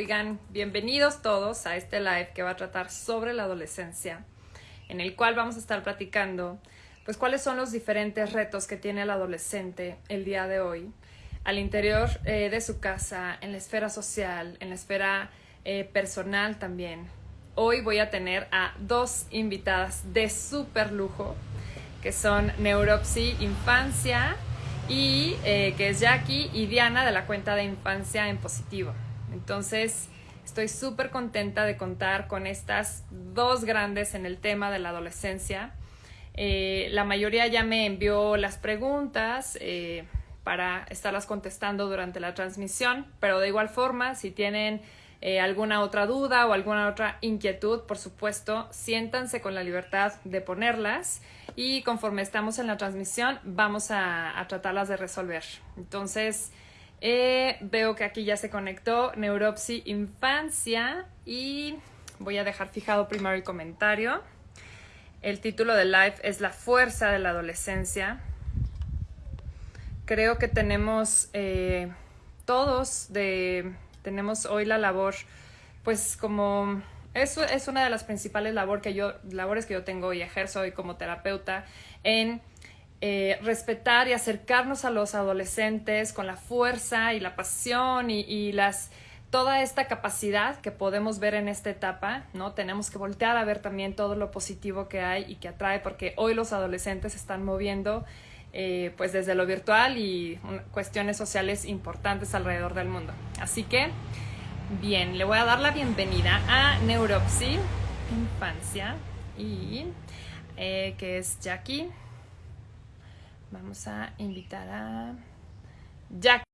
Oigan, bienvenidos todos a este live que va a tratar sobre la adolescencia, en el cual vamos a estar platicando pues cuáles son los diferentes retos que tiene el adolescente el día de hoy al interior eh, de su casa, en la esfera social, en la esfera eh, personal también. Hoy voy a tener a dos invitadas de súper lujo, que son Neuropsi Infancia y eh, que es Jackie y Diana de la cuenta de Infancia en Positivo. Entonces, estoy súper contenta de contar con estas dos grandes en el tema de la adolescencia. Eh, la mayoría ya me envió las preguntas eh, para estarlas contestando durante la transmisión, pero de igual forma, si tienen alguna otra duda o alguna otra inquietud, por supuesto, siéntanse con la libertad de ponerlas y conforme estamos en la transmisión vamos a, tratarlas de resolver. Entonces, eh, veo que aquí ya se conectó Neuropsi Infancia y voy a dejar fijado primero el comentario. El título del live es La fuerza de la adolescencia. Creo que tenemos eh, todos de, tenemos hoy la labor, pues como eso es una de las principales labor que yo, labores que yo tengo y ejerzo hoy como terapeuta en eh, respetar y acercarnos a los adolescentes con la fuerza y la pasión y, las toda esta capacidad que podemos ver en esta etapa, ¿no? Tenemos que voltear a ver también todo lo positivo que hay y que atrae, porque hoy los adolescentes están moviendo eh, pues desde lo virtual y cuestiones sociales importantes alrededor del mundo. Así que Bien, le voy a dar la bienvenida a Neuropsy Infancia y eh, que es Jackie. Vamos a invitar a Jackie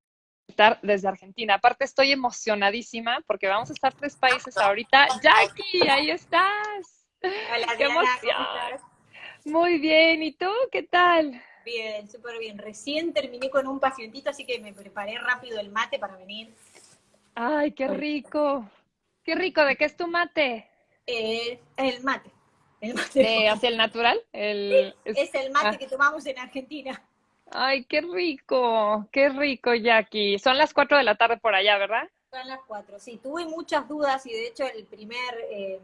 desde Argentina. Aparte estoy emocionadísima porque vamos a estar tres países ahorita. Jackie, ahí estás. Hola, ¡Qué emoción! Muy bien, ¿y tú qué tal? Bien, súper bien. Recién terminé con un pacientito, así que me preparé rápido el mate para venir. Ay, qué rico. Qué rico. ¿De qué es tu mate? Eh, el mate. El mate. ¿Hacia el natural? El, es, el mate ah. que tomamos en Argentina. Ay, qué rico, qué rico, Jackie. Son las cuatro de la tarde por allá, ¿verdad? Son las cuatro, sí. Tuve muchas dudas y de hecho el primer, eh,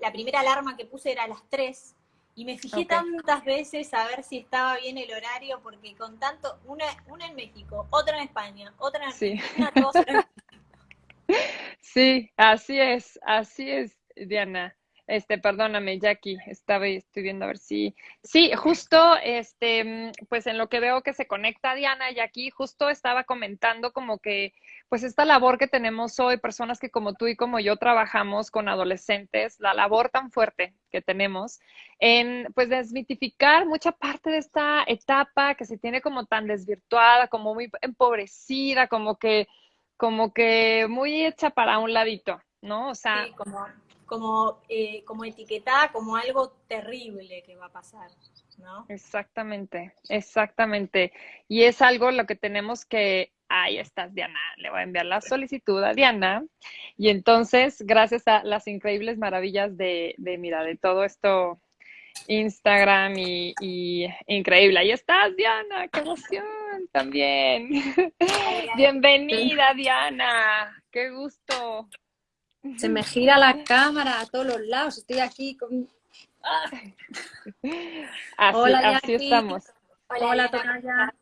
la primera alarma que puse era a las tres y me fijé tantas veces a ver si estaba bien el horario, porque con tanto, una, una en México, otra en España, otra en Argentina, sí. sí, así es, así es, Diana. Este, perdóname, Jackie, estaba estoy viendo a ver si. Sí, justo, este, pues en lo que veo que se conecta Diana, Jackie, justo estaba comentando como que, pues esta labor que tenemos hoy, personas que como tú y como yo trabajamos con adolescentes, la labor tan fuerte que tenemos en, pues, desmitificar mucha parte de esta etapa que se tiene como tan desvirtuada, como muy empobrecida, como que, como que muy hecha para un ladito, ¿no? O sea, como como, eh, como etiquetada como algo terrible que va a pasar, ¿no? Exactamente, exactamente. Y es algo lo que tenemos que, ahí estás Diana, le voy a enviar la solicitud a Diana. Y entonces, gracias a las increíbles maravillas de, de mira, de todo esto, Instagram y, y, increíble. Ahí estás, Diana, qué emoción también. Bienvenida, Diana, qué gusto. Se me gira la cámara a todos los lados. Estoy aquí con... Ah. Hola, así estamos. Hola, Hola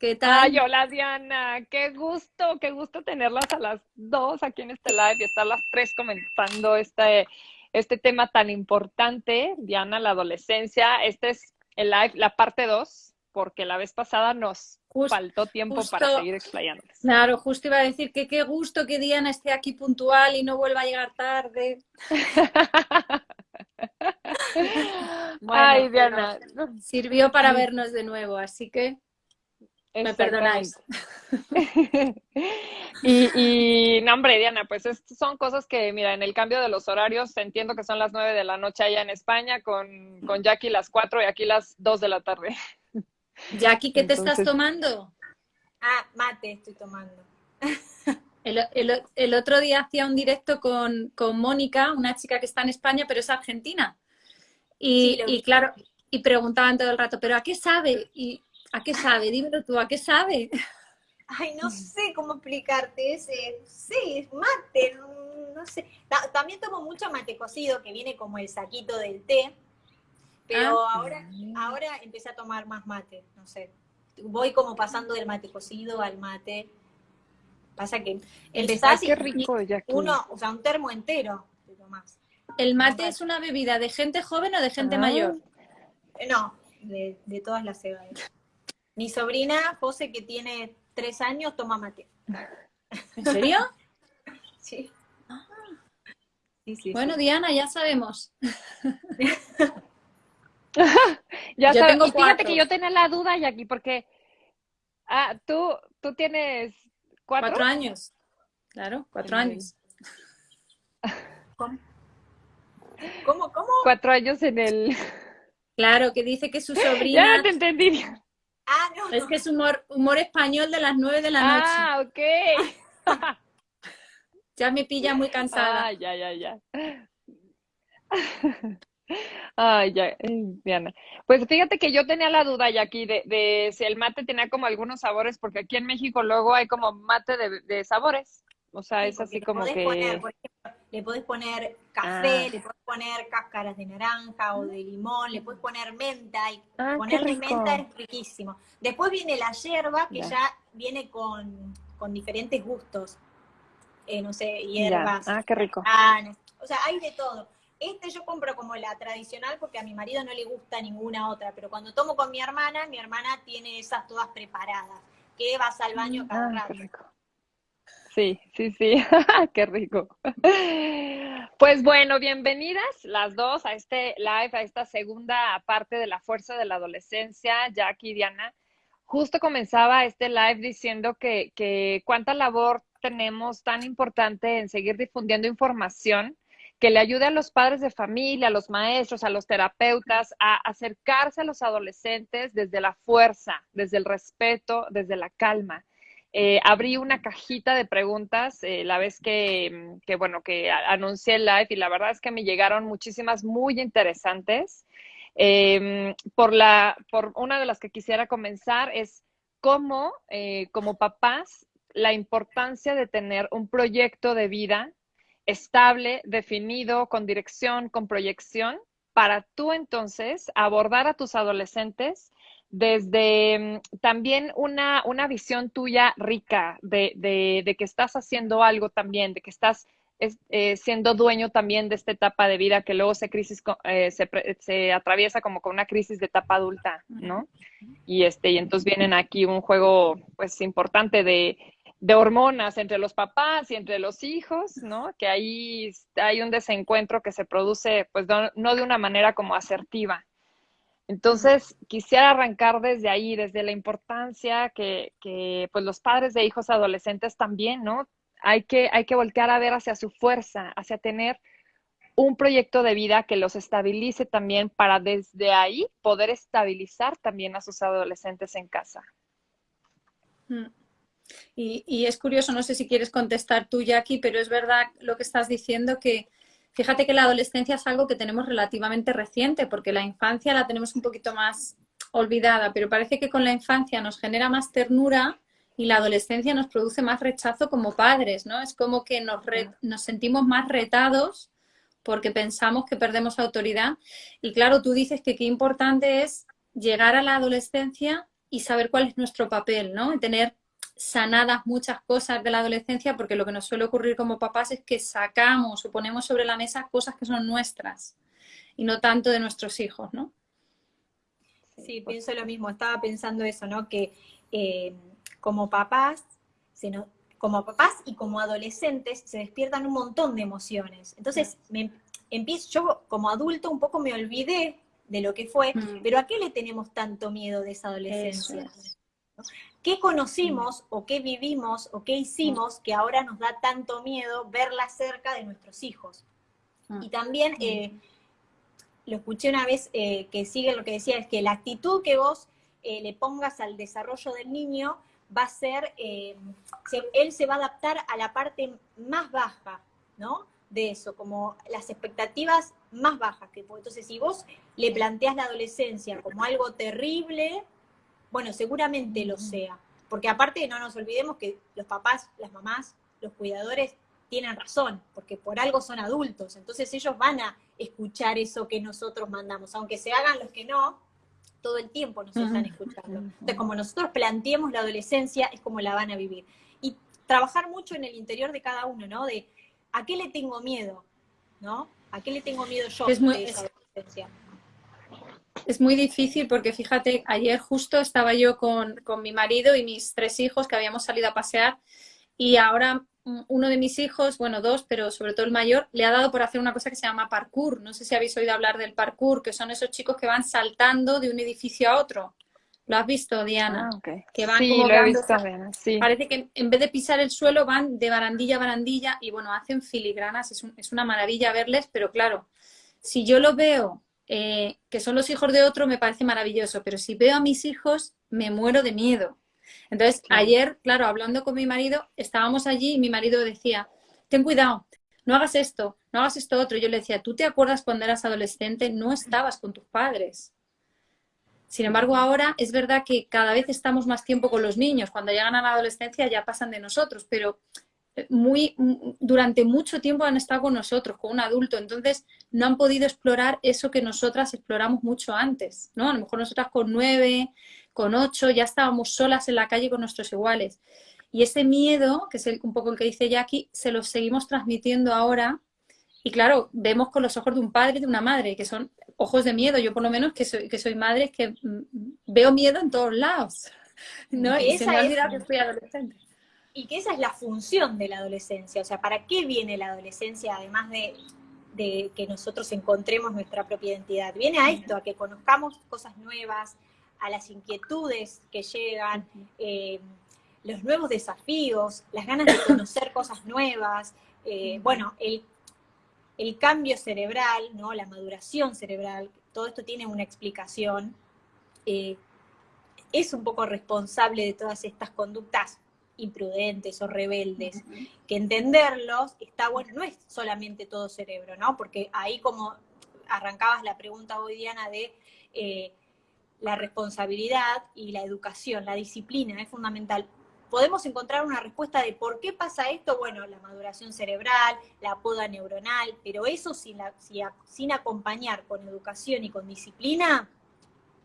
¿Qué tal? Ay, hola Diana, qué gusto, qué gusto tenerlas a las dos aquí en este live y estar las tres comentando este, este tema tan importante, Diana, la adolescencia. Este es el live, la parte dos, porque la vez pasada nos faltó tiempo para seguir explayándoles. Claro, justo iba a decir que qué gusto que Diana esté aquí puntual y no vuelva a llegar tarde. Ay, Diana. Sirvió para vernos de nuevo, así que me perdonáis. y, y, no, hombre, Diana, pues son cosas que, mira, en el cambio de los horarios, entiendo que son las nueve de la noche allá en España, con, con Jackie las cuatro y aquí las dos de la tarde. Jackie, ¿qué te estás tomando? Ah, mate estoy tomando. El, otro día hacía un directo con, Mónica, una chica que está en España, pero es argentina. Y, claro, y preguntaban todo el rato, ¿pero a qué sabe? Y ¿a qué sabe? Dímelo tú, ¿a qué sabe? ay, no sé cómo explicarte, ese, sí, es mate, no, sé. también tomo mucho mate cocido, que viene como el saquito del té, pero ah. ahora, ahora empecé a tomar más mate, no sé. Voy como pasando del mate cocido al mate. Pasa que empezás qué rico, uno, o sea, un termo entero te tomás. ¿El mate es una bebida de gente joven o de gente ah. mayor? No, de, de todas las edades. Mi sobrina, José, que tiene tres años, toma mate. ¿En serio? sí. bueno, Diana, ya sabemos. ya yo tengo fíjate que yo tenía la duda, Jackie, porque ah, tú, tú tienes cuatro, cuatro años. Claro, cuatro años. ¿Cómo? ¿Cómo? ¿Cómo? Cuatro años en el... Claro, que dice que su sobrina... Ya no te entendí. Ah, no. Es que es humor, humor español de las nueve de la noche. Ah, ok. ya me pilla muy cansada. Ah, ya, ya, ya. Ay, ya, Diana. Pues fíjate que yo tenía la duda ya aquí de, de, si el mate tenía como algunos sabores, porque aquí en México luego hay como mate de, de sabores. O sea, es así como que... Poner, por ejemplo, le podés poner café, ah. le podés poner cáscaras de naranja o de limón, le podés poner menta, y ah, ponerle menta es riquísimo. Después viene la hierba, que ya, viene con, con, diferentes gustos. Eh, no sé, hierbas. Ah, qué rico. o sea, hay de todo. Este yo compro como la tradicional porque a mi marido no le gusta ninguna otra, pero cuando tomo con mi hermana, mi hermana tiene esas todas preparadas, que vas al baño cada ah, rato. Sí, sí, sí, qué rico. Pues bueno, bienvenidas las dos a este live, a esta segunda parte de la fuerza de la adolescencia, Jackie y Diana. Justo comenzaba este live diciendo que, que cuánta labor tenemos tan importante en seguir difundiendo información que le ayude a los padres de familia, a los maestros, a los terapeutas a acercarse a los adolescentes desde la fuerza, desde el respeto, desde la calma. Eh, abrí una cajita de preguntas eh, la vez que, que, bueno, que anuncié el live y la verdad es que me llegaron muchísimas muy interesantes. Em, por, la, por una de las que quisiera comenzar es cómo, eh, como papás, la importancia de tener un proyecto de vida estable, definido, con dirección, con proyección, para tú entonces abordar a tus adolescentes desde mm, también una, una visión tuya rica de, de, que estás haciendo algo también, de que estás eh, siendo dueño también de esta etapa de vida que luego se, crisis, eh, se, se, atraviesa como con una crisis de etapa adulta, ¿no? Y, este, y entonces vienen aquí un juego pues importante de, de hormonas entre los papás y entre los hijos, ¿no? Que ahí hay un desencuentro que se produce pues no de una manera como asertiva. Entonces, quisiera arrancar desde ahí, desde la importancia que, que, pues los padres de hijos adolescentes también, ¿no? Hay que, hay que voltear a ver hacia su fuerza, hacia tener un proyecto de vida que los estabilice también para desde ahí poder estabilizar también a sus adolescentes en casa. Mm. Y, y es curioso, no sé si quieres contestar tú, Jackie, pero es verdad lo que estás diciendo que Fíjate que la adolescencia es algo que tenemos relativamente reciente, porque la infancia la tenemos un poquito más olvidada, pero parece que con la infancia nos genera más ternura y la adolescencia nos produce más rechazo como padres, ¿no? Es como que nos, nos sentimos más retados porque pensamos que perdemos autoridad. Y claro, tú dices que qué importante es llegar a la adolescencia y saber cuál es nuestro papel, ¿no? Y tener sanadas muchas cosas de la adolescencia porque lo que nos suele ocurrir como papás es que sacamos o ponemos sobre la mesa cosas que son nuestras y no tanto de nuestros hijos, ¿no? Sí, pienso lo mismo. Estaba pensando eso, ¿no? Que eh, como papás, se como papás y como adolescentes se despiertan un montón de emociones. Entonces, me, empiezo, yo como adulto un poco me olvidé de lo que fue, mm. pero ¿a qué le tenemos tanto miedo de esa adolescencia? ¿Qué conocimos o qué vivimos o qué hicimos que ahora nos da tanto miedo verla cerca de nuestros hijos? Ah. Y también eh, lo escuché una vez eh, que sigue lo que decía, es que la actitud que vos eh, le pongas al desarrollo del niño va a ser, él se va a adaptar a la parte más baja, ¿no? De eso, como las expectativas más bajas que Entonces, si vos le planteas la adolescencia como algo terrible, bueno, seguramente lo sea, porque aparte no nos olvidemos que los papás, las mamás, los cuidadores tienen razón, porque por algo son adultos, entonces ellos van a escuchar eso que nosotros mandamos, aunque se hagan los que no, todo el tiempo nos están escuchando. Entonces, como nosotros planteemos la adolescencia, es como la van a vivir. Y trabajar mucho en el interior de cada uno, ¿no? De ¿a qué le tengo miedo? ¿No? ¿A qué le tengo miedo yo es muy, esa adolescencia? Es muy difícil porque fíjate, ayer justo estaba yo con, con mi marido y mis tres hijos que habíamos salido a pasear y ahora uno de mis hijos, bueno, dos, pero sobre todo el mayor, le ha dado por hacer una cosa que se llama parkour. No sé si habéis oído hablar del parkour, que son esos chicos que van saltando de un edificio a otro. ¿Lo has visto, Diana? Ah, Que van sí, lo he visto, sí. Parece que en vez de pisar el suelo van de barandilla a barandilla y bueno, hacen filigranas, es, es una maravilla verles, pero claro, si yo lo veo eh, que son los hijos de otro, me parece maravilloso, pero si veo a mis hijos, me muero de miedo entonces, ayer, claro, hablando con mi marido, estábamos allí y mi marido decía, ten cuidado, no hagas esto, no hagas esto otro. Yo le decía, ¿tú te acuerdas cuando eras adolescente? No estabas con tus padres. Sin embargo, ahora es verdad que cada vez estamos más tiempo con los niños. Cuando llegan a la adolescencia ya pasan de nosotros, pero muy, durante mucho tiempo han estado con nosotros, con un adulto. Entonces, no han podido explorar eso que nosotras exploramos mucho antes, ¿no? A lo mejor nosotras con nueve, con ocho, ya estábamos solas en la calle con nuestros iguales. Y ese miedo, que es un poco el que dice Jackie, se lo seguimos transmitiendo ahora. Y claro, vemos con los ojos de un padre y de una madre, que son ojos de miedo. Yo por lo menos que soy, que soy madre, que mm, veo miedo en todos lados. ¿no? Y, se me olvida que fui adolescente. Y que esa es la función de la adolescencia. O sea, ¿para qué viene la adolescencia además de, de que nosotros encontremos nuestra propia identidad? Viene a esto, a que conozcamos cosas nuevas, a las inquietudes que llegan, eh, los nuevos desafíos, las ganas de conocer cosas nuevas, eh, bueno, el, cambio cerebral, ¿no? la maduración cerebral, todo esto tiene una explicación, eh, es un poco responsable de todas estas conductas imprudentes o rebeldes, que entenderlos está bueno, no es solamente todo cerebro, ¿no? Porque ahí como arrancabas la pregunta hoy, Diana, de la responsabilidad y la educación, la disciplina es fundamental. Podemos encontrar una respuesta de por qué pasa esto, bueno, la maduración cerebral, la poda neuronal, pero eso sin, la, sin acompañar con educación y con disciplina,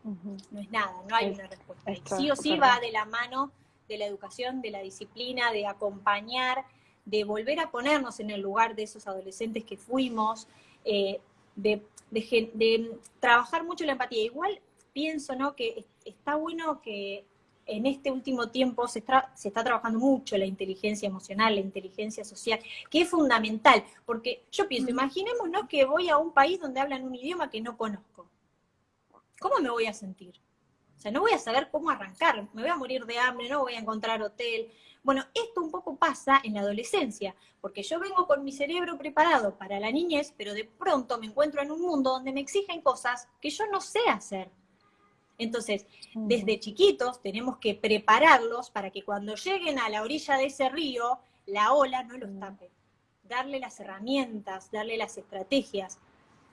no es nada, no hay una respuesta. sí o sí va de la mano de la educación, de la disciplina, de acompañar, de volver a ponernos en el lugar de esos adolescentes que fuimos, eh, de, de, trabajar mucho la empatía. Igual pienso ¿no? que está bueno que en este último tiempo se está, se está trabajando mucho la inteligencia emocional, la inteligencia social, que es fundamental, porque yo pienso, imaginémonos que voy a un país donde hablan un idioma que no conozco. ¿Cómo me voy a sentir? O sea, no voy a saber cómo arrancar, me voy a morir de hambre, no voy a encontrar hotel. Bueno, esto un poco pasa en la adolescencia, porque yo vengo con mi cerebro preparado para la niñez, pero de pronto me encuentro en un mundo donde me exigen cosas que yo no sé hacer. Entonces, desde chiquitos tenemos que prepararlos para que cuando lleguen a la orilla de ese río, la ola no los tape. Darle las herramientas, darle las estrategias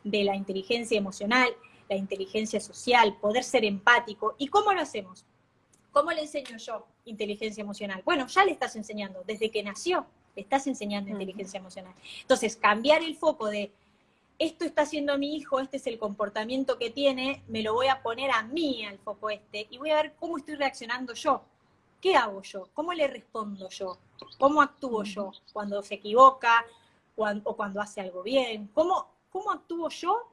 de la inteligencia emocional, la inteligencia social, poder ser empático. ¿Y cómo lo hacemos? ¿Cómo le enseño yo inteligencia emocional? Bueno, ya le estás enseñando, desde que nació, le estás enseñando inteligencia emocional. Entonces, cambiar el foco de esto está haciendo mi hijo, este es el comportamiento que tiene, me lo voy a poner a mí al foco este y voy a ver cómo estoy reaccionando yo. ¿Qué hago yo? ¿Cómo le respondo yo? ¿Cómo actúo yo cuando se equivoca o cuando hace algo bien? ¿Cómo, ¿Cómo actúo yo?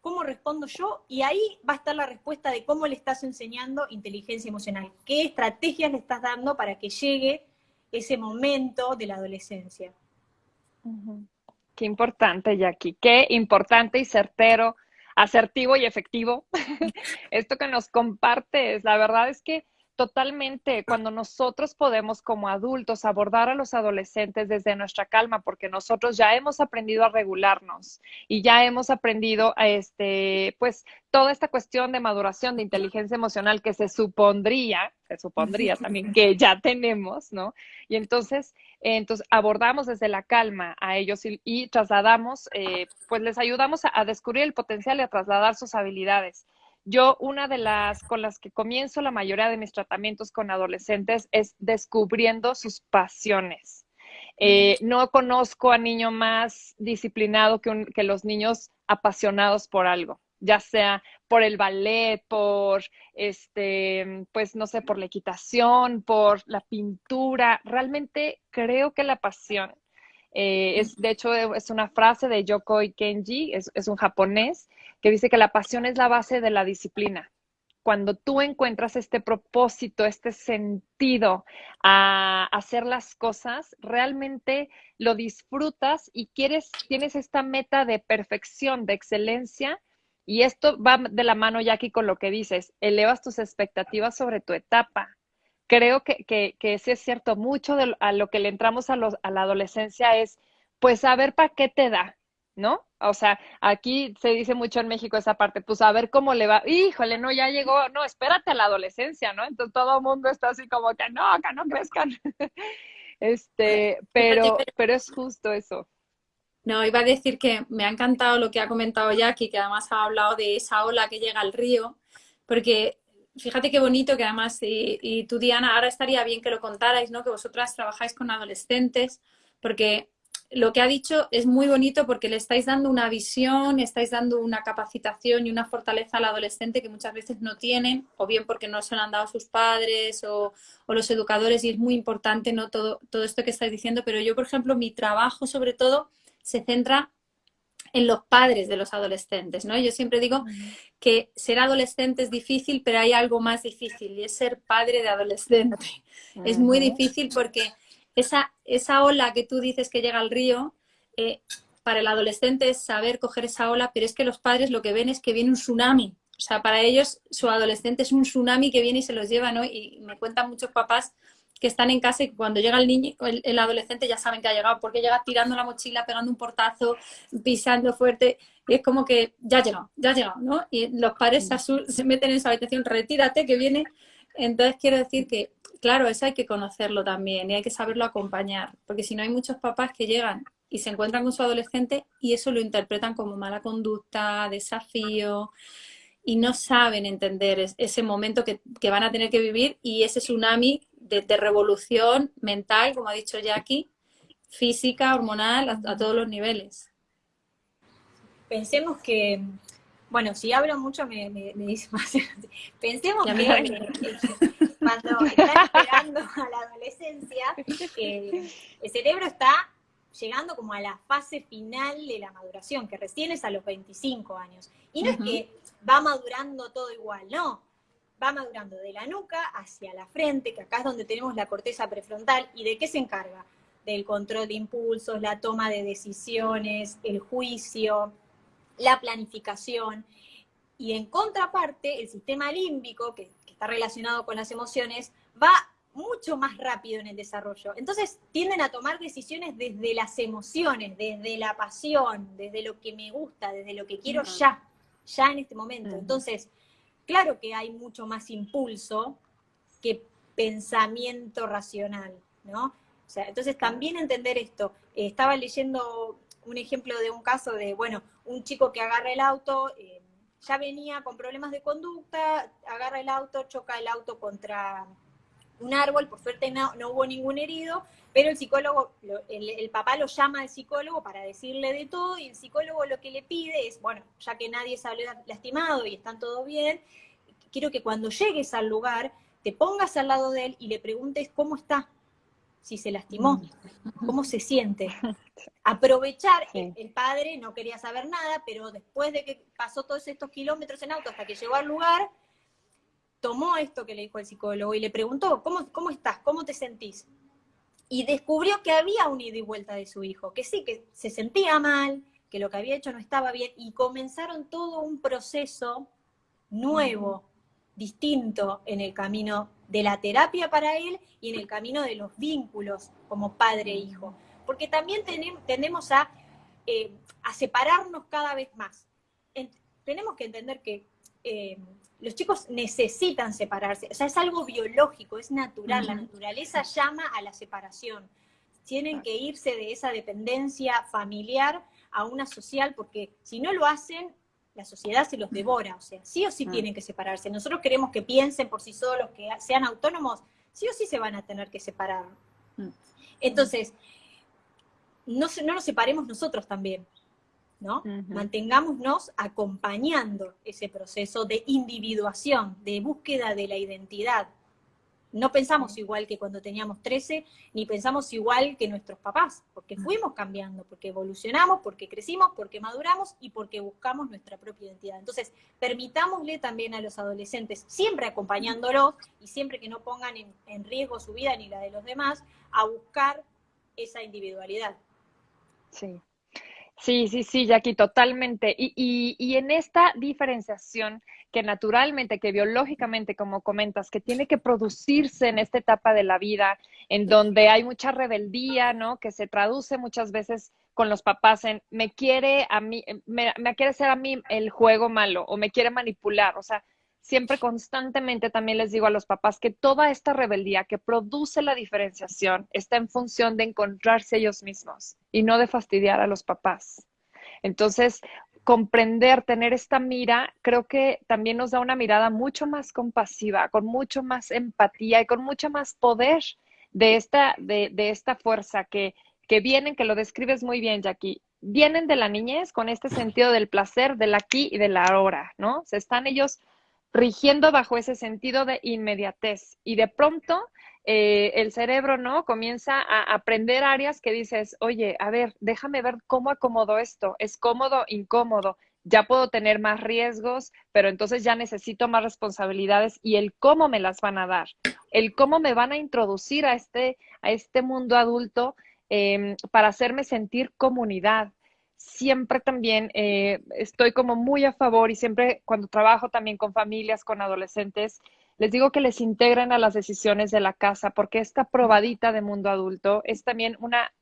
¿Cómo respondo yo? Y ahí va a estar la respuesta de cómo le estás enseñando inteligencia emocional. ¿Qué estrategias le estás dando para que llegue ese momento de la adolescencia? Qué importante, Jackie. Qué importante y certero, asertivo y efectivo. Esto que nos compartes, la verdad es que totalmente cuando nosotros podemos como adultos abordar a los adolescentes desde nuestra calma, porque nosotros ya hemos aprendido a regularnos y ya hemos aprendido a este, pues toda esta cuestión de maduración de inteligencia emocional que se supondría, se supondría también que ya tenemos, ¿no? Y entonces, entonces abordamos desde la calma a ellos y, trasladamos, eh, pues les ayudamos a descubrir el potencial y a trasladar sus habilidades yo una de las con las que comienzo la mayoría de mis tratamientos con adolescentes es descubriendo sus pasiones. Eh, no conozco a niño más disciplinado que, que los niños apasionados por algo ya sea por el ballet, por este, pues no sé, por la equitación, por la pintura. Realmente creo que la pasión eh, es, de hecho, es una frase de Yokoi Kenji, es, es un japonés, que dice que la pasión es la base de la disciplina cuando tú encuentras este propósito, este sentido a hacer las cosas, realmente lo disfrutas y quieres, tienes esta meta de perfección, de excelencia, y esto va de la mano, Jackie, con lo que dices, elevas tus expectativas sobre tu etapa. Creo que, que, que sí es cierto, mucho de a lo que le entramos a, los, a la adolescencia es, pues, a ver para qué te da, ¿no? O sea, aquí se dice mucho en México esa parte, pues a ver cómo le va. Híjole, no, ya llegó, no, espérate a la adolescencia, ¿no? Entonces todo el mundo está así como que no, que no crezcan. este, pero, pero es justo eso. No, iba a decir que me ha encantado lo que ha comentado Jackie, que además ha hablado de esa ola que llega al río, porque fíjate qué bonito que además, y, tú Diana, ahora estaría bien que lo contarais, ¿no? Que vosotras trabajáis con adolescentes, porque lo que ha dicho es muy bonito porque le estáis dando una visión, estáis dando una capacitación y una fortaleza al adolescente que muchas veces no tienen, o bien porque no se lo han dado sus padres o, o, los educadores, y es muy importante ¿no? todo, todo esto que estáis diciendo, pero yo, por ejemplo, mi trabajo sobre todo se centra en los padres de los adolescentes, ¿no? Yo siempre digo que ser adolescente es difícil, pero hay algo más difícil y es ser padre de adolescente. Es muy difícil porque esa, esa ola que tú dices que llega al río, eh, para el adolescente es saber coger esa ola, pero es que los padres lo que ven es que viene un tsunami. O sea, para ellos su adolescente es un tsunami que viene y se los lleva, ¿no? Y me cuentan muchos papás que están en casa y cuando llega el niño, el, adolescente ya saben que ha llegado, porque llega tirando la mochila, pegando un portazo, pisando fuerte, y es como que ya ha llegado, ya ha llegado, ¿no? Y los padres se, meten en su habitación, retírate, que viene. Entonces quiero decir que, claro, eso hay que conocerlo también y hay que saberlo acompañar, porque si no hay muchos papás que llegan y se encuentran con su adolescente y eso lo interpretan como mala conducta, desafío, y no saben entender ese momento que, que, van a tener que vivir y ese tsunami de, revolución mental, como ha dicho Jackie, física, hormonal, a, todos los niveles. Pensemos que, bueno, si hablo mucho me, me, dice más. Pensemos que, cuando están esperando a la adolescencia, el cerebro está llegando como a la fase final de la maduración, que recién es a los 25 años. Y no es que va madurando todo igual, no va madurando de la nuca hacia la frente, que acá es donde tenemos la corteza prefrontal, ¿y de qué se encarga? Del control de impulsos, la toma de decisiones, el juicio, la planificación. Y en contraparte, el sistema límbico, que, está relacionado con las emociones, va mucho más rápido en el desarrollo. Entonces tienden a tomar decisiones desde las emociones, desde la pasión, desde lo que me gusta, desde lo que quiero ya, ya en este momento. Entonces, claro que hay mucho más impulso que pensamiento racional, ¿no? O sea, entonces también entender esto. Eh, estaba leyendo un ejemplo de un caso de, bueno, un chico que agarra el auto, eh, ya venía con problemas de conducta, agarra el auto, choca el auto contra un árbol, por suerte no, hubo ningún herido, pero el psicólogo, el, papá lo llama al psicólogo para decirle de todo y el psicólogo lo que le pide es, bueno, ya que nadie salió lastimado y están todo bien, quiero que cuando llegues al lugar te pongas al lado de él y le preguntes cómo está, si se lastimó, mm. cómo se siente. Aprovechar, el, padre no quería saber nada, pero después de que pasó todos estos kilómetros en auto hasta que llegó al lugar, tomó esto que le dijo el psicólogo y le preguntó, ¿cómo, cómo estás? ¿Cómo te sentís? Y descubrió que había un ida y vuelta de su hijo, que sí, que se sentía mal, que lo que había hecho no estaba bien, y comenzaron todo un proceso nuevo, distinto en el camino de la terapia para él y en el camino de los vínculos como padre e hijo. Porque también tendemos a, eh, a separarnos cada vez más. tenemos que entender que eh, los chicos necesitan separarse, o sea, es algo biológico, es natural, la naturaleza llama a la separación. Tienen que irse de esa dependencia familiar a una social, porque si no lo hacen, la sociedad se los devora, o sea, sí o sí mm. tienen que separarse. Nosotros queremos que piensen por sí solos, que sean autónomos, sí o sí se van a tener que separar. Mm. Entonces, no, no nos separemos nosotros también, ¿no? Mantengámonos acompañando ese proceso de individuación, de búsqueda de la identidad, no pensamos igual que cuando teníamos 13, ni pensamos igual que nuestros papás, porque fuimos cambiando, porque evolucionamos, porque crecimos, porque maduramos y porque buscamos nuestra propia identidad. Entonces, permitámosle también a los adolescentes, siempre acompañándolos y siempre que no pongan en, riesgo su vida ni la de los demás, a buscar esa individualidad. Sí. Sí, sí, sí, Jackie, totalmente. Y, y, y en esta diferenciación, que naturalmente, que biológicamente, como comentas, que tiene que producirse en esta etapa de la vida, en donde hay mucha rebeldía, ¿no? Que se traduce muchas veces con los papás en me quiere a mí, me, me quiere hacer a mí el juego malo o me quiere manipular. O sea, siempre constantemente también les digo a los papás que toda esta rebeldía que produce la diferenciación está en función de encontrarse ellos mismos y no de fastidiar a los papás. Entonces, comprender, tener esta mira, creo que también nos da una mirada mucho más compasiva, con mucho más empatía y con mucho más poder de esta, de, esta fuerza que, que vienen, que lo describes muy bien, Jackie, vienen de la niñez con este sentido del placer, del aquí y del ahora, ¿no? Se están ellos rigiendo bajo ese sentido de inmediatez y de pronto eh, el cerebro, ¿no? Comienza a aprender áreas que dices, oye, a ver, déjame ver cómo acomodo esto, es cómodo, incómodo, ya puedo tener más riesgos, pero entonces ya necesito más responsabilidades y el cómo me las van a dar, el cómo me van a introducir a este, a este mundo adulto em, para hacerme sentir comunidad. Siempre también eh, estoy como muy a favor y siempre cuando trabajo también con familias, con adolescentes, les digo que les integren a las decisiones de la casa, porque esta probadita de mundo adulto es también una,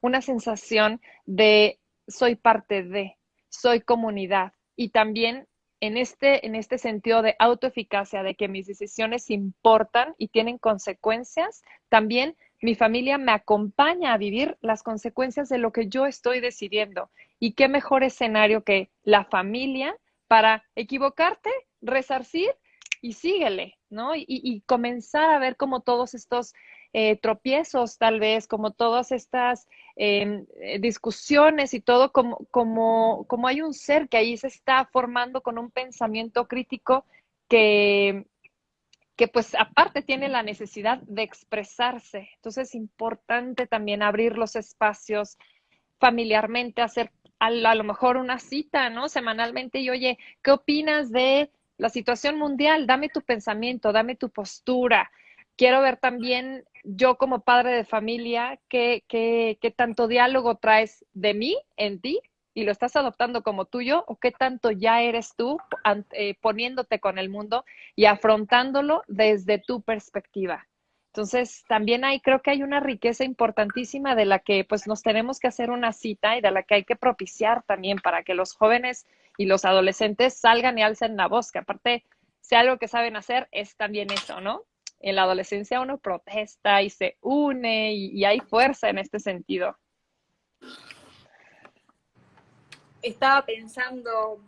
una sensación de soy parte de, soy comunidad. Y también en este, en este sentido de autoeficacia, de que mis decisiones importan y tienen consecuencias, también mi familia me acompaña a vivir las consecuencias de lo que yo estoy decidiendo. Y qué mejor escenario que la familia para equivocarte, resarcir y síguele, ¿no? Y, comenzar a ver como todos estos eh, tropiezos, tal vez, como todas estas em, eh, discusiones y todo, como, como, como hay un ser que ahí se está formando con un pensamiento crítico que, que pues aparte tiene la necesidad de expresarse. Entonces es importante también abrir los espacios familiarmente, hacer a, a lo mejor una cita, ¿no? Semanalmente y oye, ¿qué opinas de la situación mundial, dame tu pensamiento, dame tu postura. Quiero ver también yo como padre de familia qué, qué, qué tanto diálogo traes de mí en ti y lo estás adoptando como tuyo o qué tanto ya eres tú eh, poniéndote con el mundo y afrontándolo desde tu perspectiva. Entonces, también hay, creo que hay una riqueza importantísima de la que pues nos tenemos que hacer una cita y de la que hay que propiciar también para que los jóvenes y los adolescentes salgan y alcen la voz, que aparte, si algo que saben hacer es también eso, ¿no? En la adolescencia uno protesta y se une y, hay fuerza en este sentido. Estaba pensando,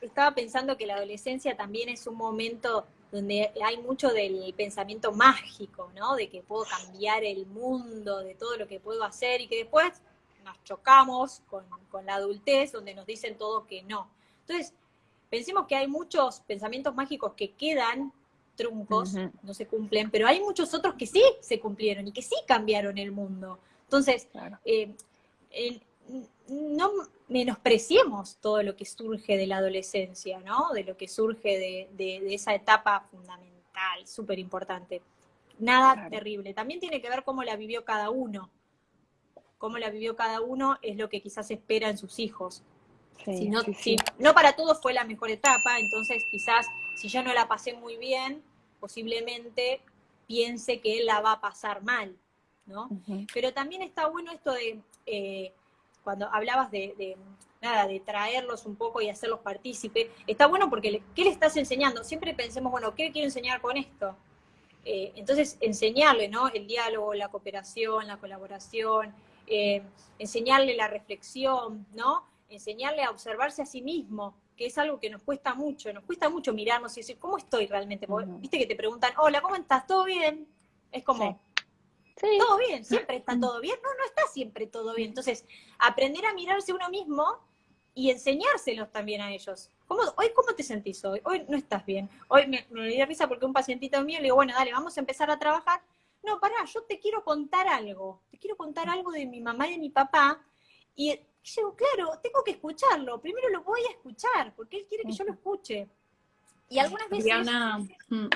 estaba pensando que la adolescencia también es un momento donde hay mucho del pensamiento mágico, ¿no? De que puedo cambiar el mundo, de todo lo que puedo hacer y que después nos chocamos con, la adultez, donde nos dicen todo que no. Entonces, pensemos que hay muchos pensamientos mágicos que quedan truncos, no se cumplen, pero hay muchos otros que sí se cumplieron y que sí cambiaron el mundo. Entonces, eh, no menospreciemos todo lo que surge de la adolescencia, ¿no? De lo que surge de, esa etapa fundamental, súper importante. Nada terrible. También tiene que ver cómo la vivió cada uno cómo la vivió cada uno es lo que quizás espera en sus hijos. si no, no para todos fue la mejor etapa, entonces quizás si yo no la pasé muy bien, posiblemente piense que él la va a pasar mal, ¿no? Pero también está bueno esto de, eh, cuando hablabas de, nada, de traerlos un poco y hacerlos partícipe, está bueno porque, ¿qué le estás enseñando? Siempre pensemos, bueno, ¿qué quiero enseñar con esto? Eh, entonces, enseñarle, ¿no? El diálogo, la cooperación, la colaboración, eh, enseñarle la reflexión, ¿no? Enseñarle a observarse a sí mismo, que es algo que nos cuesta mucho, nos cuesta mucho mirarnos y decir, ¿cómo estoy realmente? Viste que te preguntan, hola, ¿cómo estás? ¿Todo bien? Es como, todo bien, siempre está todo bien. No, no está siempre todo bien. Entonces, aprender a mirarse uno mismo y enseñárselos también a ellos. ¿Cómo, hoy, ¿cómo te sentís hoy? Hoy no estás bien. Hoy me, me dio risa porque un pacientito mío le digo, bueno, dale, vamos a empezar a trabajar. No, pará, yo te quiero contar algo. Te quiero contar algo de mi mamá y de mi papá. Y yo, claro, tengo que escucharlo. Primero lo voy a escuchar, porque él quiere que yo lo escuche. Y algunas veces... Mm.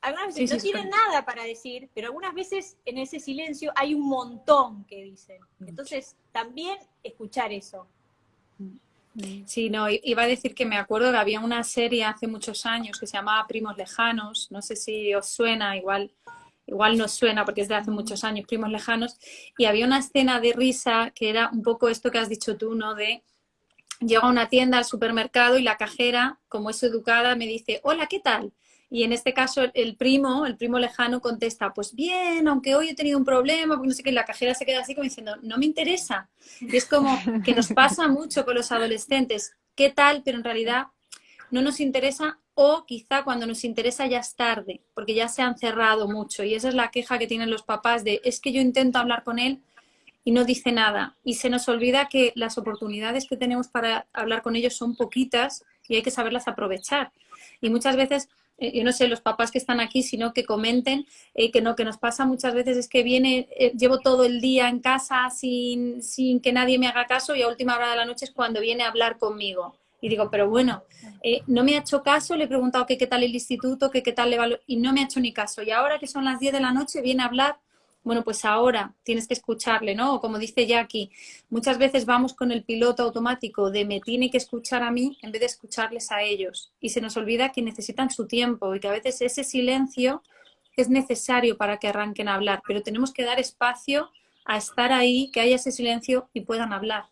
Algunas veces no tienen nada para decir, pero algunas veces en ese silencio hay un montón que dicen. Entonces, también escuchar eso. Sí, no, iba a decir que me acuerdo que había una serie hace muchos años que se llamaba Primos Lejanos, no sé si os suena, igual, igual no suena porque es de hace muchos años, Primos Lejanos, y había una escena de risa que era un poco esto que has dicho tú, ¿no? De llego a una tienda, al supermercado y la cajera, como es educada, me dice, hola, ¿qué tal? Y en este caso el primo, el primo lejano contesta, pues bien, aunque hoy he tenido un problema, porque no sé qué, la cajera se queda así como diciendo, no me interesa. Y es como que nos pasa mucho con los adolescentes, ¿qué tal? Pero en realidad no nos interesa o quizá cuando nos interesa ya es tarde, porque ya se han cerrado mucho. Y esa es la queja que tienen los papás de, es que yo intento hablar con él y no dice nada. Y se nos olvida que las oportunidades que tenemos para hablar con ellos son poquitas y hay que saberlas aprovechar. Y muchas veces yo no sé, los papás que están aquí, sino que comenten eh, que no, que nos pasa muchas veces es que viene, eh, llevo todo el día en casa sin, sin, que nadie me haga caso y a última hora de la noche es cuando viene a hablar conmigo. Y digo, pero bueno, no me ha hecho caso, le he preguntado qué tal el instituto, qué tal le y no me ha hecho ni caso. Y ahora que son las 10 de la noche viene a hablar bueno, pues ahora tienes que escucharle, ¿no? O como dice Jackie, muchas veces vamos con el piloto automático de me tiene que escuchar a mí en vez de escucharles a ellos. Y se nos olvida que necesitan su tiempo y que a veces ese silencio es necesario para que arranquen a hablar, pero tenemos que dar espacio a estar ahí, que haya ese silencio y puedan hablar.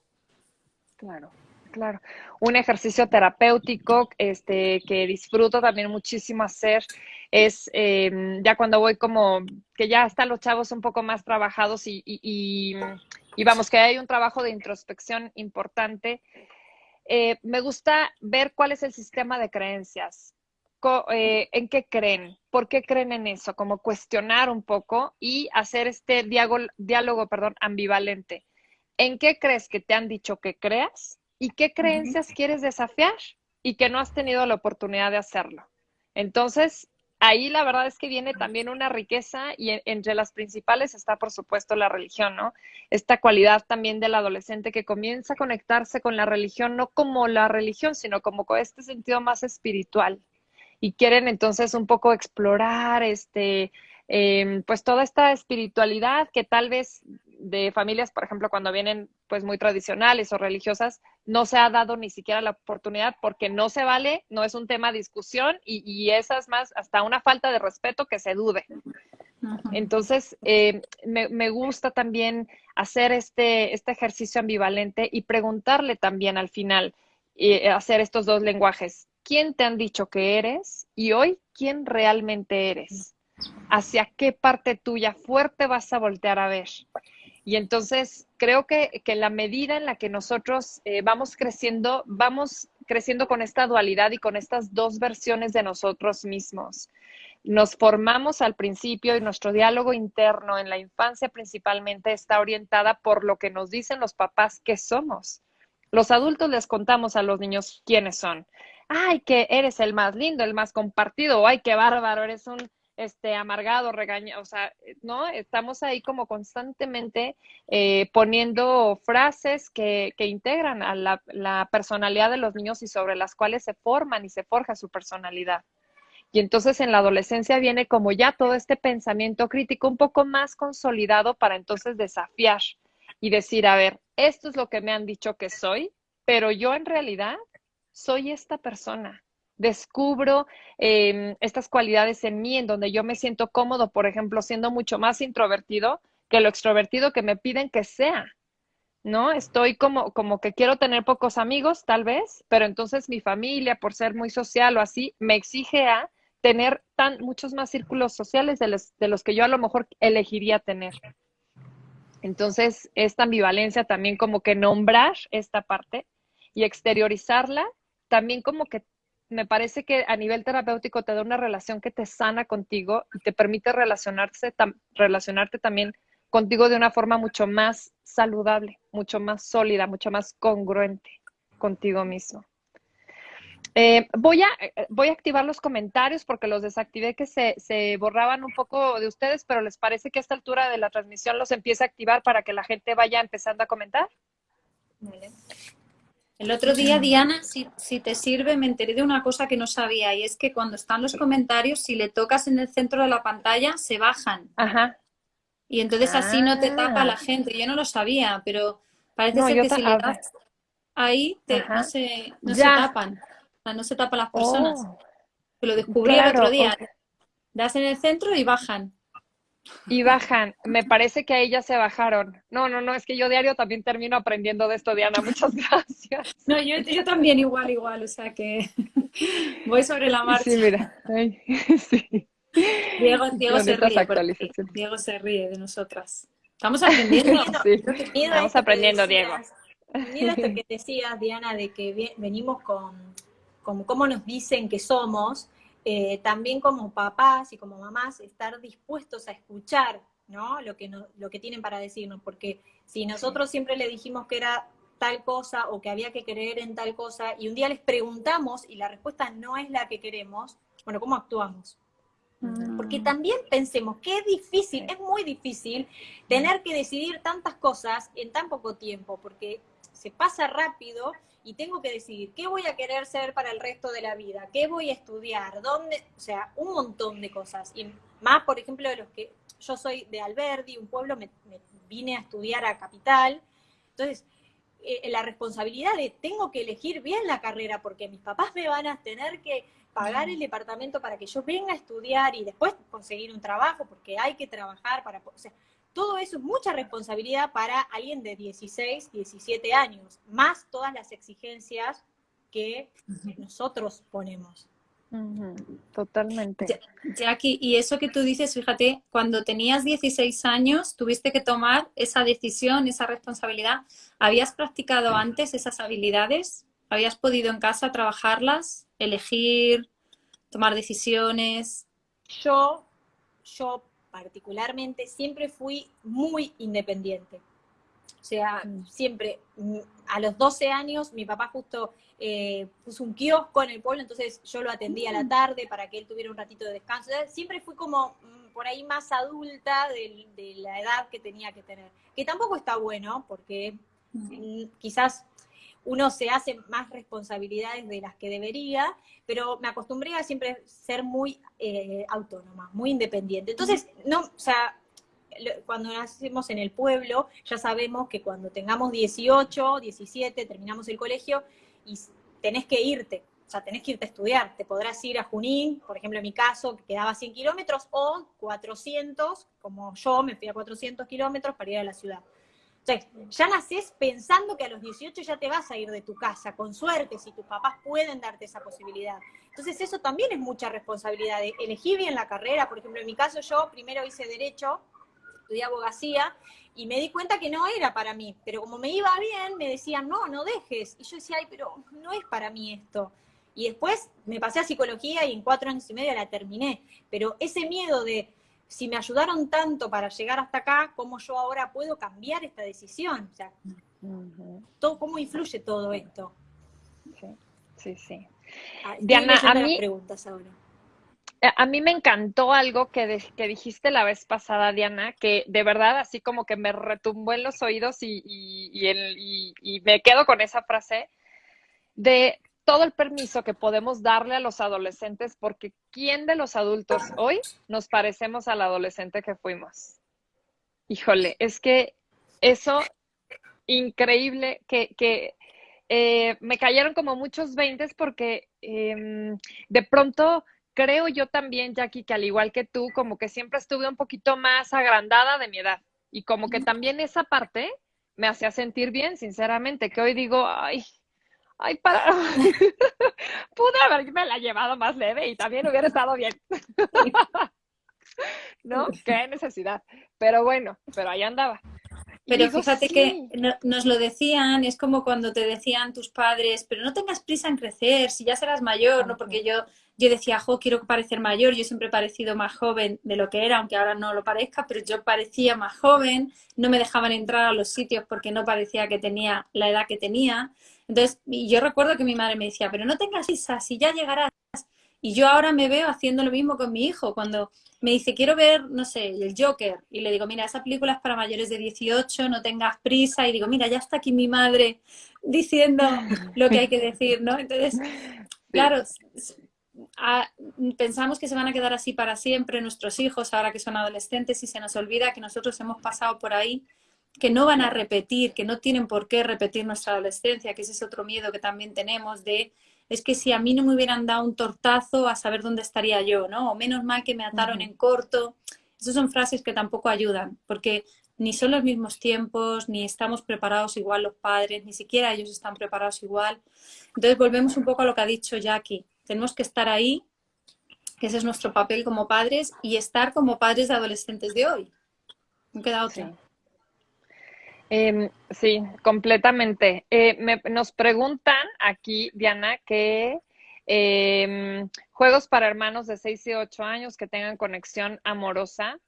Claro, claro. Un ejercicio terapéutico este, que disfruto también muchísimo hacer es em, ya cuando voy como que ya están los chavos un poco más trabajados y, vamos, que hay un trabajo de introspección importante. Eh, me gusta ver cuál es el sistema de creencias, eh, en qué creen, por qué creen en eso, como cuestionar un poco y hacer este diálogo, diálogo perdón, ambivalente. ¿En qué crees que te han dicho que creas y qué creencias quieres desafiar y que no has tenido la oportunidad de hacerlo? Entonces, ahí la verdad es que viene también una riqueza y entre las principales está, por supuesto, la religión, ¿no? Esta cualidad también del adolescente que comienza a conectarse con la religión, no como la religión, sino como con este sentido más espiritual. Y quieren entonces un poco explorar este, em, pues toda esta espiritualidad que tal vez de familias, por ejemplo, cuando vienen pues muy tradicionales o religiosas, no se ha dado ni siquiera la oportunidad porque no se vale, no es un tema de discusión y, y esa es más hasta una falta de respeto que se dude. Entonces, eh, me, gusta también hacer este, este ejercicio ambivalente y preguntarle también al final, eh, hacer estos dos lenguajes. ¿Quién te han dicho que eres? Y hoy, ¿quién realmente eres? ¿Hacia qué parte tuya fuerte vas a voltear a ver? Y entonces creo que, que la medida en la que nosotros eh, vamos creciendo, vamos creciendo con esta dualidad y con estas dos versiones de nosotros mismos. Nos formamos al principio y nuestro diálogo interno en la infancia principalmente está orientada por lo que nos dicen los papás que somos. Los adultos les contamos a los niños quiénes son. Ay, que eres el más lindo, el más compartido, ay, qué bárbaro, eres un este, amargado, regañado, o sea, ¿no? Estamos ahí como constantemente eh, poniendo frases que, que integran a la, la, personalidad de los niños y sobre las cuales se forman y se forja su personalidad. Y entonces en la adolescencia viene como ya todo este pensamiento crítico un poco más consolidado para entonces desafiar y decir, a ver, esto es lo que me han dicho que soy, pero yo en realidad soy esta persona descubro em, estas cualidades en mí, en donde yo me siento cómodo, por ejemplo, siendo mucho más introvertido que lo extrovertido que me piden que sea. ¿No? Estoy como, como que quiero tener pocos amigos, tal vez, pero entonces mi familia, por ser muy social o así, me exige a tener tan, muchos más círculos sociales de los, de los que yo a lo mejor elegiría tener. Entonces, esta ambivalencia también como que nombrar esta parte y exteriorizarla también como que me parece que a nivel terapéutico te da una relación que te sana contigo y te permite relacionarse, relacionarte también contigo de una forma mucho más saludable, mucho más sólida, mucho más congruente contigo mismo. Eh, voy, a, eh, voy a activar los comentarios porque los desactivé que se, se, borraban un poco de ustedes, pero ¿les parece que a esta altura de la transmisión los empiece a activar para que la gente vaya empezando a comentar? El otro día, Diana, si, si, te sirve, me enteré de una cosa que no sabía y es que cuando están los comentarios, si le tocas en el centro de la pantalla, se bajan. Ajá. Y entonces así no te tapa la ah. gente. Yo no lo sabía, pero parece ser que si le das ahí, te, no, se, no se tapan no se tapan las personas. Oh. lo descubrí el otro día. Das en el centro y bajan. Y bajan. Me parece que a ellas se bajaron. No, no, no, es que yo diario también termino aprendiendo de esto, Diana. Muchas gracias. No, yo, yo también igual, igual. O sea que voy sobre la marcha. Sí, mira. sí. Diego, Diego se ríe. Diego se ríe de nosotras. Estamos aprendiendo. Estamos aprendiendo, Diego. Mira esto que decías, Diana, de que venimos con como cómo nos dicen que somos, eh, también como papás y como mamás, estar dispuestos a escuchar ¿no? lo, que lo que tienen para decirnos, porque si nosotros siempre le dijimos que era tal cosa o que había que creer en tal cosa, y un día les preguntamos y la respuesta no es la que queremos, bueno, ¿cómo actuamos? Mm. Porque también pensemos que es difícil, es muy difícil tener que decidir tantas cosas en tan poco tiempo, porque se pasa rápido y tengo que decidir qué voy a querer ser para el resto de la vida, qué voy a estudiar, dónde, o sea, un montón de cosas. Y más, por ejemplo, de los que yo soy de Alberdi, un pueblo, me, vine a estudiar a Capital. Entonces, eh, la responsabilidad de tengo que elegir bien la carrera porque mis papás me van a tener que pagar el departamento para que yo venga a estudiar y después conseguir un trabajo porque hay que trabajar para... O sea, todo eso es mucha responsabilidad para alguien de 16, 17 años, más todas las exigencias que nosotros ponemos. Totalmente. Jackie, y eso que tú dices, fíjate, cuando tenías 16 años, tuviste que tomar esa decisión, esa responsabilidad. ¿Habías practicado antes esas habilidades? ¿Habías podido en casa trabajarlas, elegir, tomar decisiones? Yo, yo particularmente, siempre fui muy independiente. O sea, mm. siempre, mm, a los 12 años, mi papá justo eh, puso un kiosco en el pueblo, entonces yo lo atendía a la mm. tarde para que él tuviera un ratito de descanso. Siempre fui como por ahí más adulta de, de, la edad que tenía que tener. Que tampoco está bueno, porque quizás uno se hace más responsabilidades de las que debería, pero me acostumbré a siempre ser muy eh, autónoma, muy independiente. Entonces, no, o sea, cuando nacemos en el pueblo, ya sabemos que cuando tengamos 18, 17, terminamos el colegio y tenés que irte, o sea, tenés que irte a estudiar. Te podrás ir a Junín, por ejemplo, en mi caso, que quedaba 100 kilómetros, o 400, como yo me fui a 400 kilómetros para ir a la ciudad. Entonces, ya naces pensando que a los 18 ya te vas a ir de tu casa, con suerte, si tus papás pueden darte esa posibilidad. Entonces, eso también es mucha responsabilidad. De elegir bien la carrera, por ejemplo, en mi caso yo primero hice Derecho, estudié abogacía, y me di cuenta que no era para mí. Pero como me iba bien, me decían, no, no dejes. Y yo decía, ay, pero no es para mí esto. Y después me pasé a psicología y en cuatro años y medio la terminé. Pero ese miedo de si me ayudaron tanto para llegar hasta acá, ¿cómo yo ahora puedo cambiar esta decisión? O sea, todo, ¿cómo influye todo esto? Sí, sí. Ah, Diana, a mí, preguntas ahora. A mí me encantó algo que, que, dijiste la vez pasada, Diana, que de verdad así como que me retumbó en los oídos y, y, y me quedo con esa frase de todo el permiso que podemos darle a los adolescentes, porque ¿quién de los adultos hoy nos parecemos al adolescente que fuimos? Híjole, es que eso, increíble, que, eh, me cayeron como muchos veintes porque em, de pronto creo yo también, Jackie, que al igual que tú, como que siempre estuve un poquito más agrandada de mi edad y como que también esa parte me hacía sentir bien, sinceramente, que hoy digo, ay, ay, para, pude haberme la llevado más leve y también hubiera estado bien. ¿No? Qué necesidad. Pero bueno, pero ahí andaba. pero fíjate que nos lo decían, es como cuando te decían tus padres, pero no tengas prisa en crecer, si ya serás mayor, ¿no? Porque yo, yo decía, jo, quiero parecer mayor, yo siempre he parecido más joven de lo que era, aunque ahora no lo parezca, pero yo parecía más joven, no me dejaban entrar a los sitios porque no parecía que tenía la edad que tenía. Entonces, yo recuerdo que mi madre me decía, pero no tengas prisa, si ya llegarás. Y yo ahora me veo haciendo lo mismo con mi hijo, cuando me dice, quiero ver, no sé, el Joker, y le digo, mira, esa película es para mayores de 18, no tengas prisa, y digo, mira, ya está aquí mi madre diciendo lo que hay que decir, ¿no? Entonces, claro, pensamos que se van a quedar así para siempre nuestros hijos, ahora que son adolescentes, y se nos olvida que nosotros hemos pasado por ahí, que no van a repetir, que no tienen por qué repetir nuestra adolescencia, que ese es otro miedo que también tenemos de es que si a mí no me hubieran dado un tortazo, a saber dónde estaría yo, ¿no? O menos mal que me ataron en corto. Esas son frases que tampoco ayudan, porque ni son los mismos tiempos, ni estamos preparados igual los padres, ni siquiera ellos están preparados igual. Entonces volvemos un poco a lo que ha dicho Jackie. Tenemos que estar ahí, que ese es nuestro papel como padres, y estar como padres de adolescentes de hoy. No queda otra. Em, sí, completamente. Eh, nos preguntan aquí, Diana, que em, juegos para hermanos de 6 y 8 años que tengan conexión amorosa.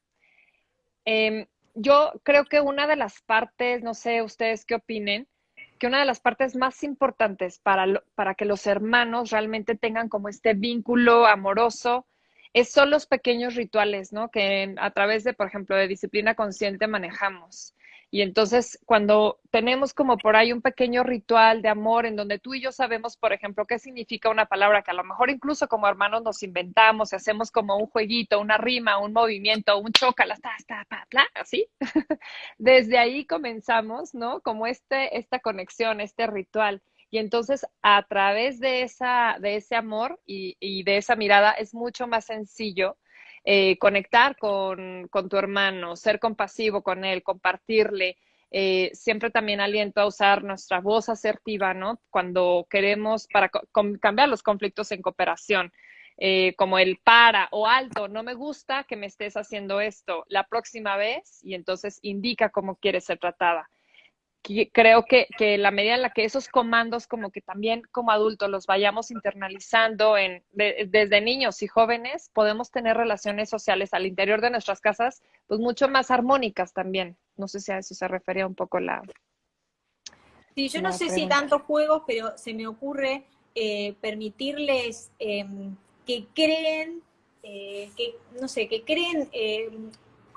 Em, yo creo que una de las partes, no sé ustedes qué opinen, que una de las partes más importantes para, para que los hermanos realmente tengan como este vínculo amoroso son los pequeños rituales, ¿no? Que a través de, por ejemplo, de disciplina consciente manejamos. Y entonces, cuando tenemos como por ahí un pequeño ritual de amor en donde tú y yo sabemos, por ejemplo, qué significa una palabra que a lo mejor incluso como hermanos nos inventamos y hacemos como un jueguito, una rima, un movimiento, un chócala, ta, ta, así. Desde ahí comenzamos, ¿no? Como este, esta conexión, este ritual. Y entonces, a través de, esa, de ese amor y, y de esa mirada, es mucho más sencillo eh, conectar con, tu hermano, ser compasivo con él, compartirle. Eh, siempre también aliento a usar nuestra voz asertiva, ¿no? Cuando queremos para cambiar los conflictos en cooperación. Eh, como el para o alto, no me gusta que me estés haciendo esto la próxima vez y entonces indica cómo quieres ser tratada creo que, que, la medida en la que esos comandos como que también como adultos los vayamos internalizando en, desde niños y jóvenes, podemos tener relaciones sociales al interior de nuestras casas pues mucho más armónicas también. No sé si a eso se refería un poco la... Sí, yo no sé si tantos juegos, pero se me ocurre eh, permitirles em, que creen, eh, que, no sé, que creen em,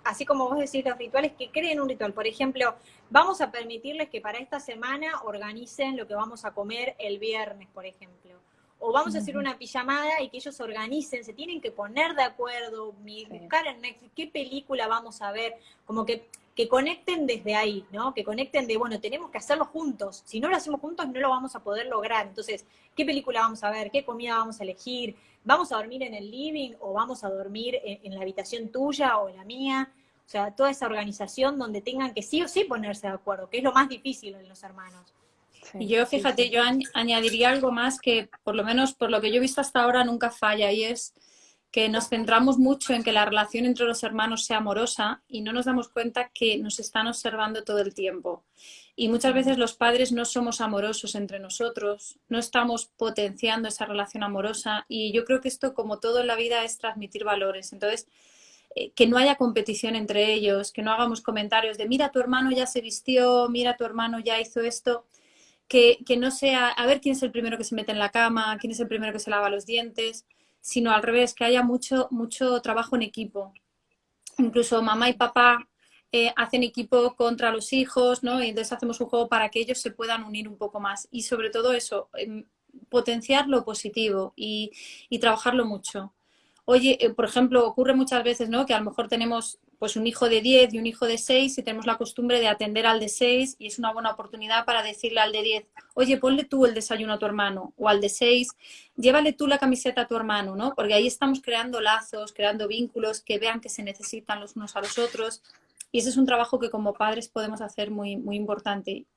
así como vos decís, los rituales, que creen un ritual. Por ejemplo, vamos a permitirles que para esta semana organicen lo que vamos a comer el viernes, por ejemplo. O vamos a hacer una pijamada y que ellos organicen, se tienen que poner de acuerdo, buscar en Netflix qué película vamos a ver, como que, que conecten desde ahí, ¿no? Que conecten de, bueno, tenemos que hacerlo juntos. Si no lo hacemos juntos, no lo vamos a poder lograr. Entonces, ¿qué película vamos a ver? ¿Qué comida vamos a elegir? ¿Vamos a dormir en el living o vamos a dormir en la habitación tuya o en la mía? O sea, toda esa organización donde tengan que sí o sí ponerse de acuerdo, que es lo más difícil en los hermanos. y yo, fíjate, yo añadiría algo más que, por lo menos por lo que yo he visto hasta ahora, nunca falla, y es que nos centramos mucho en que la relación entre los hermanos sea amorosa y no nos damos cuenta que nos están observando todo el tiempo. Y muchas veces los padres no somos amorosos entre nosotros, no estamos potenciando esa relación amorosa y yo creo que esto, como todo en la vida, es transmitir valores. Entonces, que no haya competición entre ellos, que no hagamos comentarios de mira, tu hermano ya se vistió, mira, tu hermano ya hizo esto, que, no sea a ver quién es el primero que se mete en la cama, quién es el primero que se lava los dientes, sino al revés, que haya mucho, mucho trabajo en equipo. Incluso mamá y papá eh, hacen equipo contra los hijos, ¿no? Y entonces hacemos un juego para que ellos se puedan unir un poco más. Y sobre todo eso, em, potenciar lo positivo y, y trabajarlo mucho oye, eh, por ejemplo, ocurre muchas veces, ¿no? Que a lo mejor tenemos pues un hijo de 10 y un hijo de 6 y tenemos la costumbre de atender al de 6 y es una buena oportunidad para decirle al de 10, oye, ponle tú el desayuno a tu hermano o al de 6, llévale tú la camiseta a tu hermano, ¿no? Porque ahí estamos creando lazos, creando vínculos que vean que se necesitan los unos a los otros y ese es un trabajo que como padres podemos hacer muy, muy importante.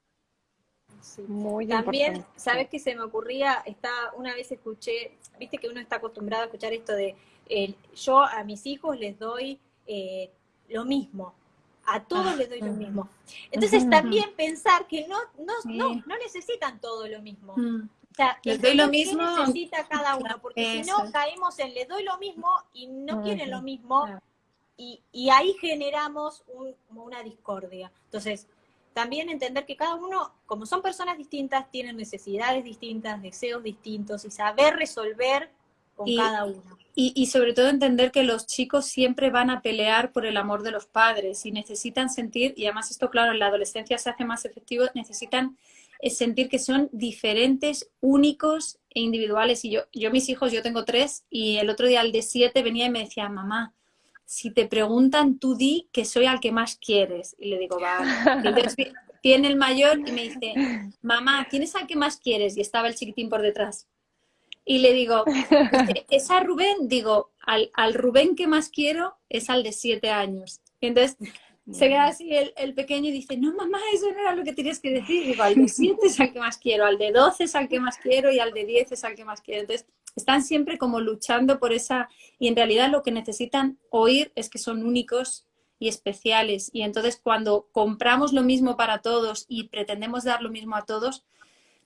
Muy También, ¿sabes qué se me ocurría? Está, una vez escuché, viste que uno está acostumbrado a escuchar esto de yo a mis hijos les doy eh, lo mismo. a todos les doy lo mismo. Entonces también pensar que no, no, no, no necesitan todo lo mismo. Mm. O sea, les doy lo mismo. necesita cada uno? Porque si no caemos en le doy lo mismo y no quieren lo mismo. Y, y, ahí generamos un, una discordia. Entonces, también entender que cada uno, como son personas distintas, tienen necesidades distintas, deseos distintos y saber resolver con cada uno. Y, y, sobre todo entender que los chicos siempre van a pelear por el amor de los padres y necesitan sentir, y además esto claro, en la adolescencia se hace más efectivo, necesitan sentir que son diferentes, únicos e individuales. Y yo, yo mis hijos, yo tengo tres, y el otro día el de siete venía y me decía, mamá, si te preguntan, tú di que soy al que más quieres. Y le digo, vale. Entonces viene el mayor y me dice, mamá, ¿quién es al que más quieres? Y estaba el chiquitín por detrás. Y le digo, ¿es a Rubén? Digo, al, al Rubén que más quiero es al de siete años. Y entonces se queda así el, el, pequeño y dice, no, mamá, eso no era lo que tenías que decir. Digo, al de siete es al que más quiero, al de doce es al que más quiero y al de diez es al que más quiero. Entonces, están siempre como luchando por esa... Y en realidad lo que necesitan oír es que son únicos y especiales. Y entonces cuando compramos lo mismo para todos y pretendemos dar lo mismo a todos,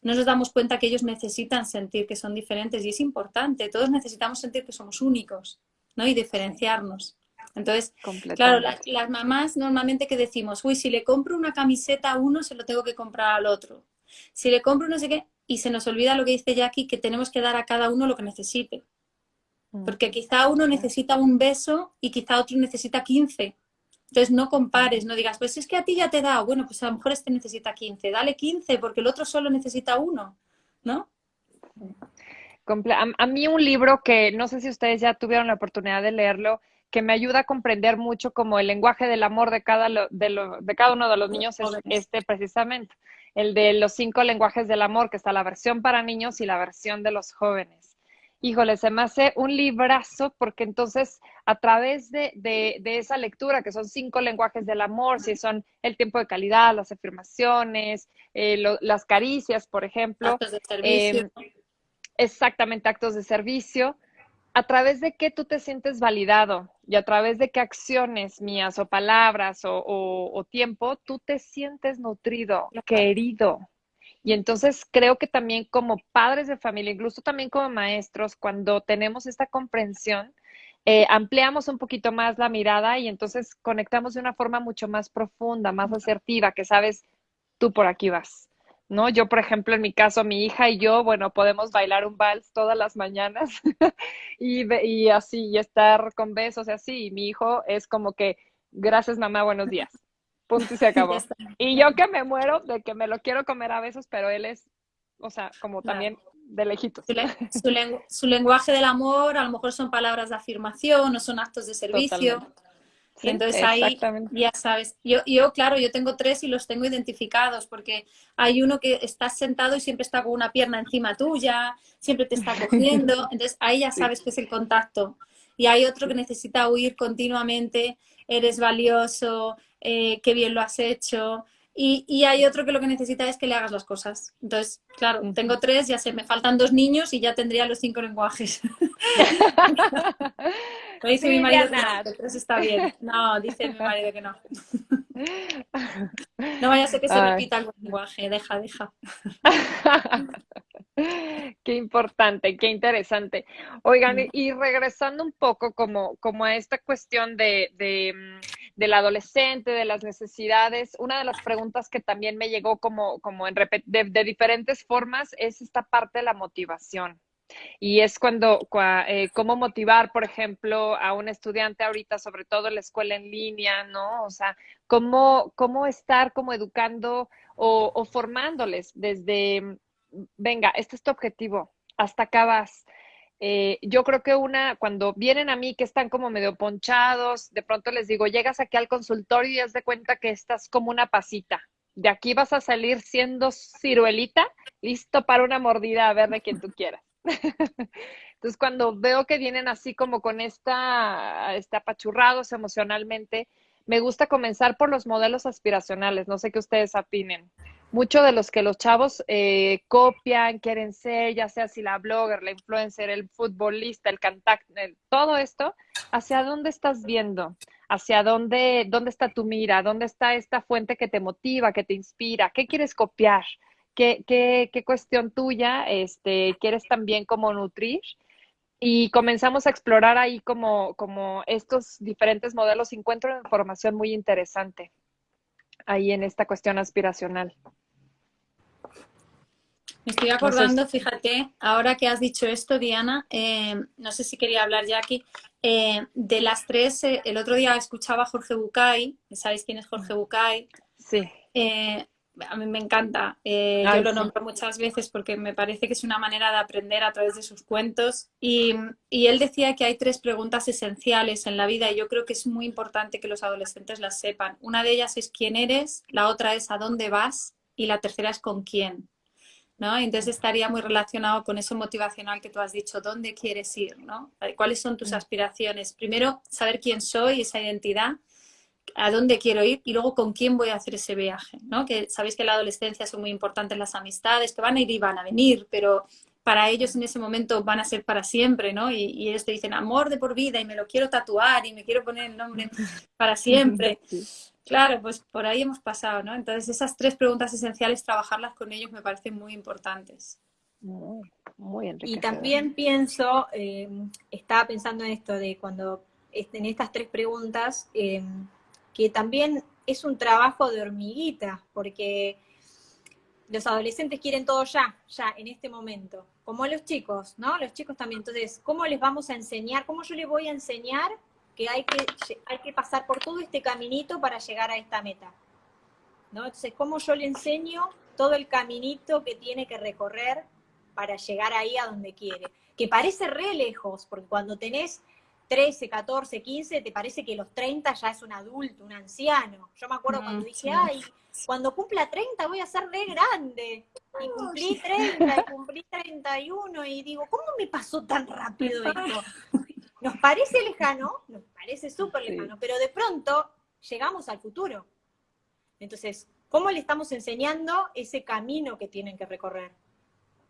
no nos damos cuenta que ellos necesitan sentir que son diferentes y es importante. Todos necesitamos sentir que somos únicos, ¿no? Y diferenciarnos. Entonces, claro, las mamás normalmente que decimos, uy, si le compro una camiseta a uno, se lo tengo que comprar al otro. Si le compro no sé qué, y se nos olvida lo que dice Jackie, que tenemos que dar a cada uno lo que necesite. Mm. Porque quizá uno necesita un beso y quizá otro necesita 15. Entonces no compares, no digas, pues es que a ti ya te da, bueno, pues a lo mejor este necesita 15, dale 15 porque el otro solo necesita uno, ¿no? A mí un libro que no sé si ustedes ya tuvieron la oportunidad de leerlo, que me ayuda a comprender mucho como el lenguaje del amor de cada, de, de cada uno de los niños es este precisamente el de los cinco lenguajes del amor, que está la versión para niños y la versión de los jóvenes. Híjole, se me hace un librazo porque entonces a través de, esa lectura, que son cinco lenguajes del amor, si son el tiempo de calidad, las afirmaciones, eh, las caricias, por ejemplo. Actos de servicio. Em, exactamente, actos de servicio a través de qué tú te sientes validado y a través de qué acciones mías o palabras o, tiempo tú te sientes nutrido, querido. Y entonces creo que también como padres de familia, incluso también como maestros, cuando tenemos esta comprensión, eh, ampliamos un poquito más la mirada y entonces conectamos de una forma mucho más profunda, más asertiva, que sabes, tú por aquí vas. ¿no? Yo, por ejemplo, en mi caso, mi hija y yo, bueno, podemos bailar un vals todas las mañanas y, y, así, y estar con besos y así. Y mi hijo es como que, gracias mamá, buenos días. Punto y se acabó. y yo que me muero de que me lo quiero comer a besos, pero él es, o sea, como también de lejitos. Su, lenguaje del amor a lo mejor son palabras de afirmación o son actos de servicio entonces ahí ya sabes, yo, yo claro, yo tengo tres y los tengo identificados porque hay uno que está sentado y siempre está con una pierna encima tuya, siempre te está cogiendo, entonces ahí ya sabes que es el contacto. Y hay otro que necesita huir continuamente, eres valioso, eh, qué bien lo has hecho, y, hay otro que lo que necesita es que le hagas las cosas. Entonces, claro, tengo tres, ya sé, me faltan dos niños y ya tendría los cinco lenguajes. no dice mi marido que no, tres está bien. No, dice mi marido que no. No vaya a ser que se repita el lenguaje, deja, deja. Qué importante, qué interesante. Oigan, y regresando un poco como, como a esta cuestión de, de mm, del adolescente, de las necesidades, una de las preguntas que también me llegó como, como en de, diferentes formas es esta parte de la motivación. Y es cuando, eh, cómo motivar, por ejemplo, a un estudiante ahorita, sobre todo en la escuela en línea, ¿no? O sea, cómo, cómo estar como educando o, o formándoles desde, venga, este es tu objetivo, hasta acá. Eh, yo creo que una, cuando vienen a mí que están como medio ponchados, de pronto les digo, llegas aquí al consultorio y haz de cuenta que estás como una pasita. De aquí vas a salir siendo ciruelita, listo para una mordida a ver de quien tú quieras. Entonces, cuando veo que vienen así como con esta, este apachurrados emocionalmente, me gusta comenzar por los modelos aspiracionales. No sé qué ustedes opinen mucho de los que los chavos eh, copian, quieren ser, ya sea si la blogger, la influencer, el futbolista, el cantante, todo esto, ¿hacia dónde estás viendo? hacia dónde, dónde está tu mira, dónde está esta fuente que te motiva, que te inspira, qué quieres copiar, qué, qué, qué cuestión tuya este, quieres también como nutrir. Y comenzamos a explorar ahí como, como estos diferentes modelos. Encuentro información muy interesante ahí en esta cuestión aspiracional. Me estoy acordando, fíjate, ahora que has dicho esto, Diana, eh, no sé si quería hablar ya aquí, eh, de las tres, eh, el otro día escuchaba a Jorge Bucay, ¿sabéis quién es Jorge Bucay? Sí. a mí me encanta, yo lo nombro muchas veces porque me parece que es una manera de aprender a través de sus cuentos y, y él decía que hay tres preguntas esenciales en la vida y yo creo que es muy importante que los adolescentes las sepan. Una de ellas es quién eres, la otra es a dónde vas y la tercera es con quién. ¿No? Entonces estaría muy relacionado con eso motivacional que tú has dicho, ¿dónde quieres ir? ¿no? ¿Cuáles son tus mm. aspiraciones? Primero, saber quién soy, esa identidad, a dónde quiero ir y luego con quién voy a hacer ese viaje, ¿no? Que sabéis que en la adolescencia son muy importantes las amistades, que van a ir y van a venir, pero para ellos en ese momento van a ser para siempre, ¿no? Y, y ellos te dicen amor de por vida y me lo quiero tatuar y me quiero poner el nombre para siempre. Claro, pues por ahí hemos pasado, ¿no? Entonces esas tres preguntas esenciales, trabajarlas con ellos me parecen muy importantes. Muy, muy Y también pienso, eh, estaba pensando en esto de cuando, en estas tres preguntas, eh, que también es un trabajo de hormiguita, porque los adolescentes quieren todo ya, ya, en este momento, como los chicos, ¿no? Los chicos también. Entonces, ¿cómo les vamos a enseñar? ¿Cómo yo les voy a enseñar que hay que, hay que pasar por todo este caminito para llegar a esta meta. ¿no? Entonces, ¿cómo yo le enseño todo el caminito que tiene que recorrer para llegar ahí a donde quiere? Que parece re lejos, porque cuando tenés 13, 14, 15, te parece que los 30 ya es un adulto, un anciano. Yo me acuerdo cuando dije, ay, cuando cumpla 30 voy a ser re grande. Y cumplí 30, y cumplí 31, y digo, ¿cómo me pasó tan rápido esto? Nos parece lejano, nos parece súper lejano, pero de pronto llegamos al futuro. Entonces, ¿cómo le estamos enseñando ese camino que tienen que recorrer?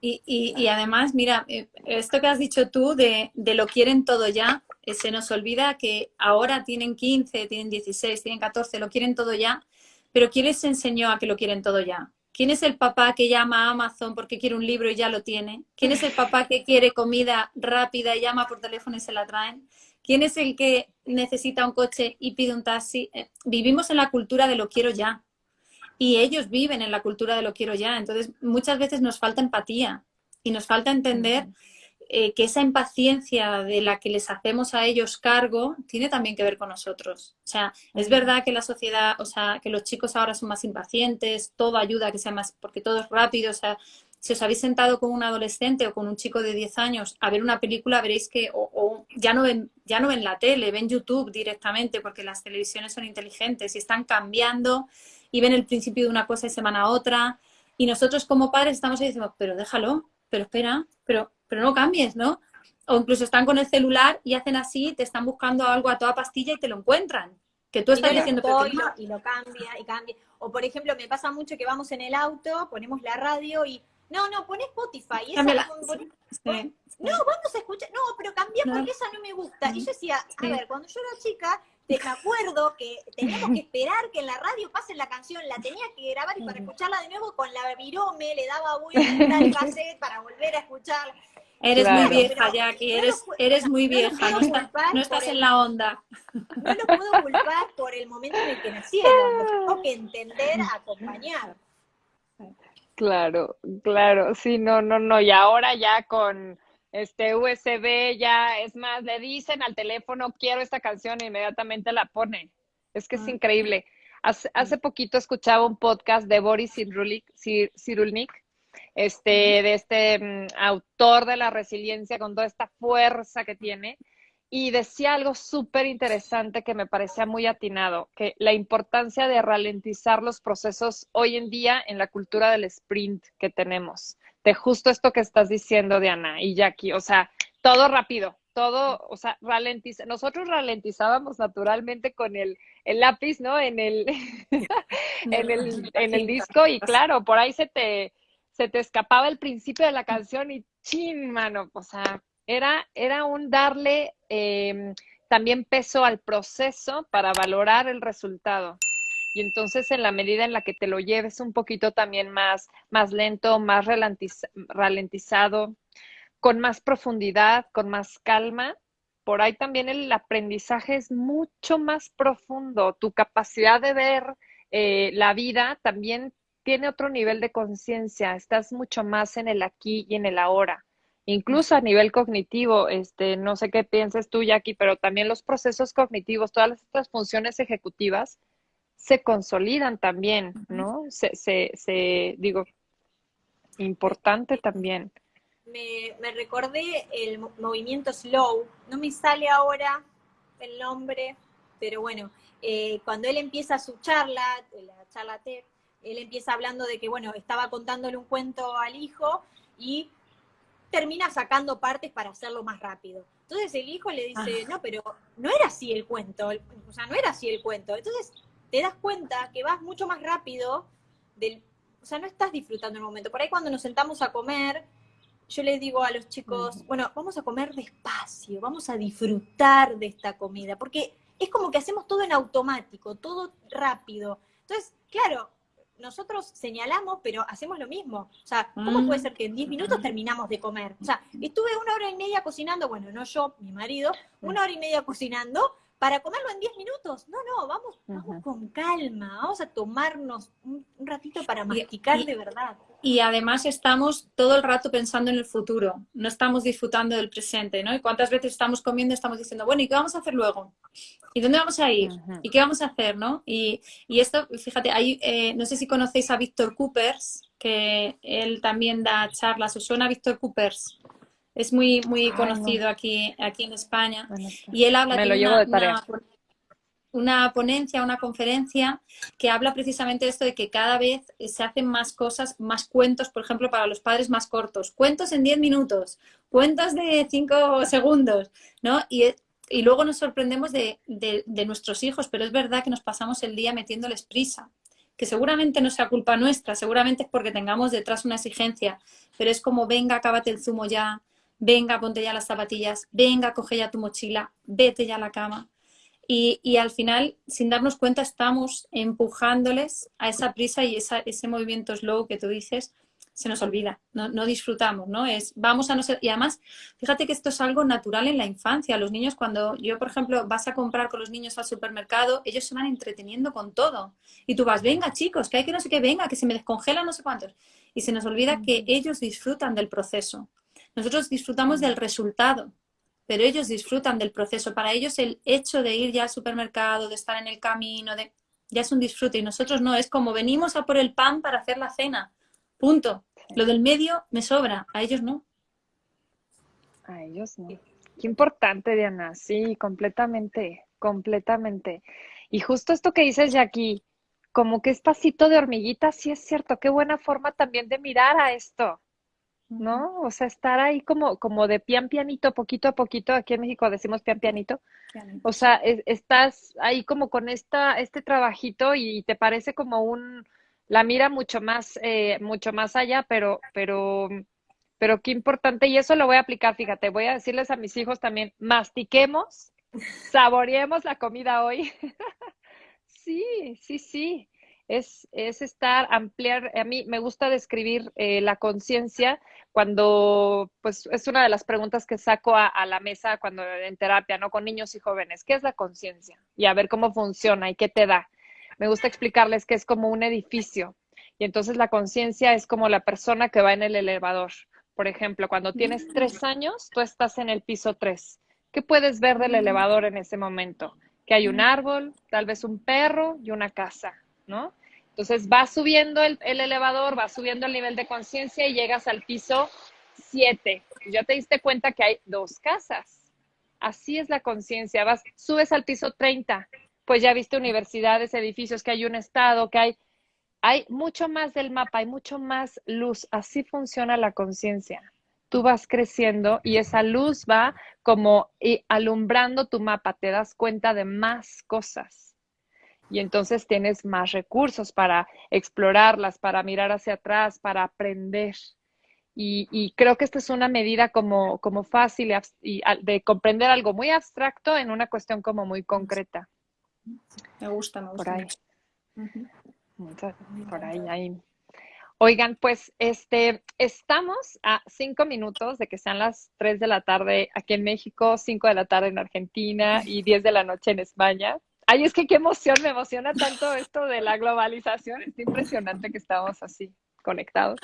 Y, además, mira, eh, esto que has dicho tú de, lo quieren todo ya, eh, se nos olvida que ahora tienen 15, tienen 16, tienen 14, lo quieren todo ya, pero ¿quién les enseñó a que lo quieren todo ya? ¿Quién es el papá que llama a Amazon porque quiere un libro y ya lo tiene? ¿Quién es el papá que quiere comida rápida y llama por teléfono y se la traen? ¿Quién es el que necesita un coche y pide un taxi? Eh, vivimos en la cultura de lo quiero ya. Y ellos viven en la cultura de lo quiero ya. Entonces, muchas veces nos falta empatía y nos falta entender eh, que esa impaciencia de la que les hacemos a ellos cargo tiene también que ver con nosotros. O sea, es verdad que la sociedad, o sea, que los chicos ahora son más impacientes, todo ayuda a que sea más, porque todo es rápido, o sea, si os habéis sentado con un adolescente o con un chico de 10 años a ver una película, veréis que o, ya, no ven, ya no ven la tele, ven YouTube directamente porque las televisiones son inteligentes y están cambiando y ven el principio de una cosa y se van a otra. Y nosotros como padres estamos ahí diciendo, pero déjalo, pero espera, pero pero no cambies, ¿no? O incluso están con el celular y hacen así, te están buscando algo a toda pastilla y te lo encuentran. Que tú estás diciendo que y lo cambia y cambia. O por ejemplo, me pasa mucho que vamos en el auto, ponemos la radio y no, no, pon Spotify. Y esa No, vamos a escuchar. No, pero cambia porque esa no me gusta. Y yo decía, a ver, cuando yo era chica, te me acuerdo que teníamos que esperar que en la radio pase la canción, la tenía que grabar y para escucharla de nuevo con la virome le daba vuelta al cassette para volver a escucharla. Eres muy vieja, Jackie, eres, eres muy vieja, no, estás en la onda. No lo puedo culpar por el momento en el que nacieron, tengo que entender, acompañar. Claro, claro, sí, no, no, no, y ahora ya con este USB ya, es más, le dicen al teléfono, quiero esta canción, e inmediatamente la ponen. Es que es ah. increíble. Hace, hace poquito escuchaba un podcast de Boris Cyrulnik, este, de este mm, autor de la resiliencia con toda esta fuerza que tiene. Y decía algo súper interesante que me parecía muy atinado, que la importancia de ralentizar los procesos hoy en día en la cultura del sprint que tenemos. De justo esto que estás diciendo, Diana y Jackie, o sea, todo rápido, todo, o sea, ralentiza. Nosotros ralentizábamos naturalmente con el, el lápiz, ¿no? En el, en el, en el disco y claro, por ahí se te, se te escapaba el principio de la canción y chin, mano, o sea, era, era un darle em, también peso al proceso para valorar el resultado. Y entonces en la medida en la que te lo lleves un poquito también más, más lento, más ralentizado, con más profundidad, con más calma, por ahí también el aprendizaje es mucho más profundo. Tu capacidad de ver eh, la vida también tiene otro nivel de conciencia. Estás mucho más en el aquí y en el ahora. Incluso a nivel cognitivo, este, no sé qué pienses tú, Jackie, pero también los procesos cognitivos, todas las otras funciones ejecutivas se consolidan también, ¿no? Se, se, se digo, importante también me, recordé el movimiento slow, no me sale ahora el nombre, pero bueno, eh, cuando él empieza su charla, la charla TED, él empieza hablando de que, bueno, estaba contándole un cuento al hijo y termina sacando partes para hacerlo más rápido. Entonces el hijo le dice, ah. no, pero no era así el cuento, o sea, no era así el cuento. Entonces te das cuenta que vas mucho más rápido del, o sea, no estás disfrutando el momento. Por ahí cuando nos sentamos a comer, yo les digo a los chicos, bueno, vamos a comer despacio, vamos a disfrutar de esta comida, porque es como que hacemos todo en automático, todo rápido. Entonces, claro, nosotros señalamos, pero hacemos lo mismo. O sea, ¿cómo puede mm. ser que en 10 minutos terminamos de comer? O sea, estuve una hora y media cocinando, bueno, no yo, mi marido, una hora y media cocinando, para comerlo en 10 minutos. No, no, vamos, vamos con calma, vamos a tomarnos un, ratito para masticar de verdad. Y además estamos todo el rato pensando en el futuro, no estamos disfrutando del presente, ¿no? Y cuántas veces estamos comiendo estamos diciendo, bueno, ¿y qué vamos a hacer luego? ¿Y dónde vamos a ir? ¿Y qué vamos a hacer, no? Y, y esto, fíjate, ahí, eh, no sé si conocéis a Víctor Coopers, que él también da charlas, ¿os suena Víctor Coopers? Es muy, muy conocido aquí, aquí en España. y él habla de, una, ponencia, una conferencia que habla precisamente de esto de que cada vez se hacen más cosas, más cuentos, por ejemplo, para los padres más cortos. Cuentos en 10 minutos, cuentos de 5 segundos, ¿no? Y, y luego nos sorprendemos de, de, de nuestros hijos, pero es verdad que nos pasamos el día metiéndoles prisa que seguramente no sea culpa nuestra, seguramente es porque tengamos detrás una exigencia, pero es como, venga, acábate el zumo ya, venga, ponte ya las zapatillas, venga, coge ya tu mochila, vete ya a la cama. Y, al final, sin darnos cuenta, estamos empujándoles a esa prisa y ese movimiento slow que tú dices, se nos olvida, no, disfrutamos, ¿no? Es, vamos a no ser... Y además, fíjate que esto es algo natural en la infancia. Los niños, cuando yo, por ejemplo, vas a comprar con los niños al supermercado, ellos se van entreteniendo con todo. Y tú vas, venga, chicos, que hay que no sé qué, venga, que se me descongela no sé cuántos. Y se nos olvida que ellos disfrutan del proceso. Nosotros disfrutamos del resultado, pero ellos disfrutan del proceso. Para ellos el hecho de ir ya al supermercado, de estar en el camino, de, ya es un disfrute y nosotros no, es como venimos a por el pan para hacer la cena. Punto. Lo del medio me sobra, a ellos no. A ellos no. Qué importante, Diana. Sí, completamente, completamente. Y justo esto que dices, Jackie, como que es pasito de hormiguita, sí es cierto. Qué buena forma también de mirar a esto. ¿No? O sea, estar ahí como, como de pian pianito, poquito a poquito, aquí en México decimos pian pianito. O sea, estás ahí como con esta, este trabajito y te parece como un, la mira mucho más, eh, mucho más allá, pero, pero, pero qué importante, y eso lo voy a aplicar, fíjate, voy a decirles a mis hijos también, mastiquemos, saboreemos la comida hoy. sí, sí, sí es, es estar, ampliar, a mí me gusta describir eh, la conciencia cuando, pues es una de las preguntas que saco a, la mesa cuando en terapia, ¿no? Con niños y jóvenes, ¿qué es la conciencia? Y a ver cómo funciona y qué te da. Me gusta explicarles que es como un edificio y entonces la conciencia es como la persona que va en el elevador. Por ejemplo, cuando tienes tres años, tú estás en el piso tres. ¿Qué puedes ver del elevador en ese momento? Que hay un árbol, tal vez un perro y una casa ¿no? Entonces va subiendo el, elevador, va subiendo el nivel de conciencia y llegas al piso 7. Ya te diste cuenta que hay dos casas. Así es la conciencia. Vas, subes al piso 30, pues ya viste universidades, edificios, que hay un estado, que hay, hay mucho más del mapa, hay mucho más luz. Así funciona la conciencia. Tú vas creciendo y esa luz va como alumbrando tu mapa, te das cuenta de más cosas y entonces tienes más recursos para explorarlas, para mirar hacia atrás, para aprender. Y, creo que esta es una medida como, como fácil y, de comprender algo muy abstracto en una cuestión como muy concreta. Me gusta, me gusta. Por ahí. Por ahí, ahí. Oigan, pues este, estamos a cinco minutos de que sean las tres de la tarde aquí en México, cinco de la tarde en Argentina y diez de la noche en España. Ay, es que qué emoción, me emociona tanto esto de la globalización. Es impresionante que estamos así conectados.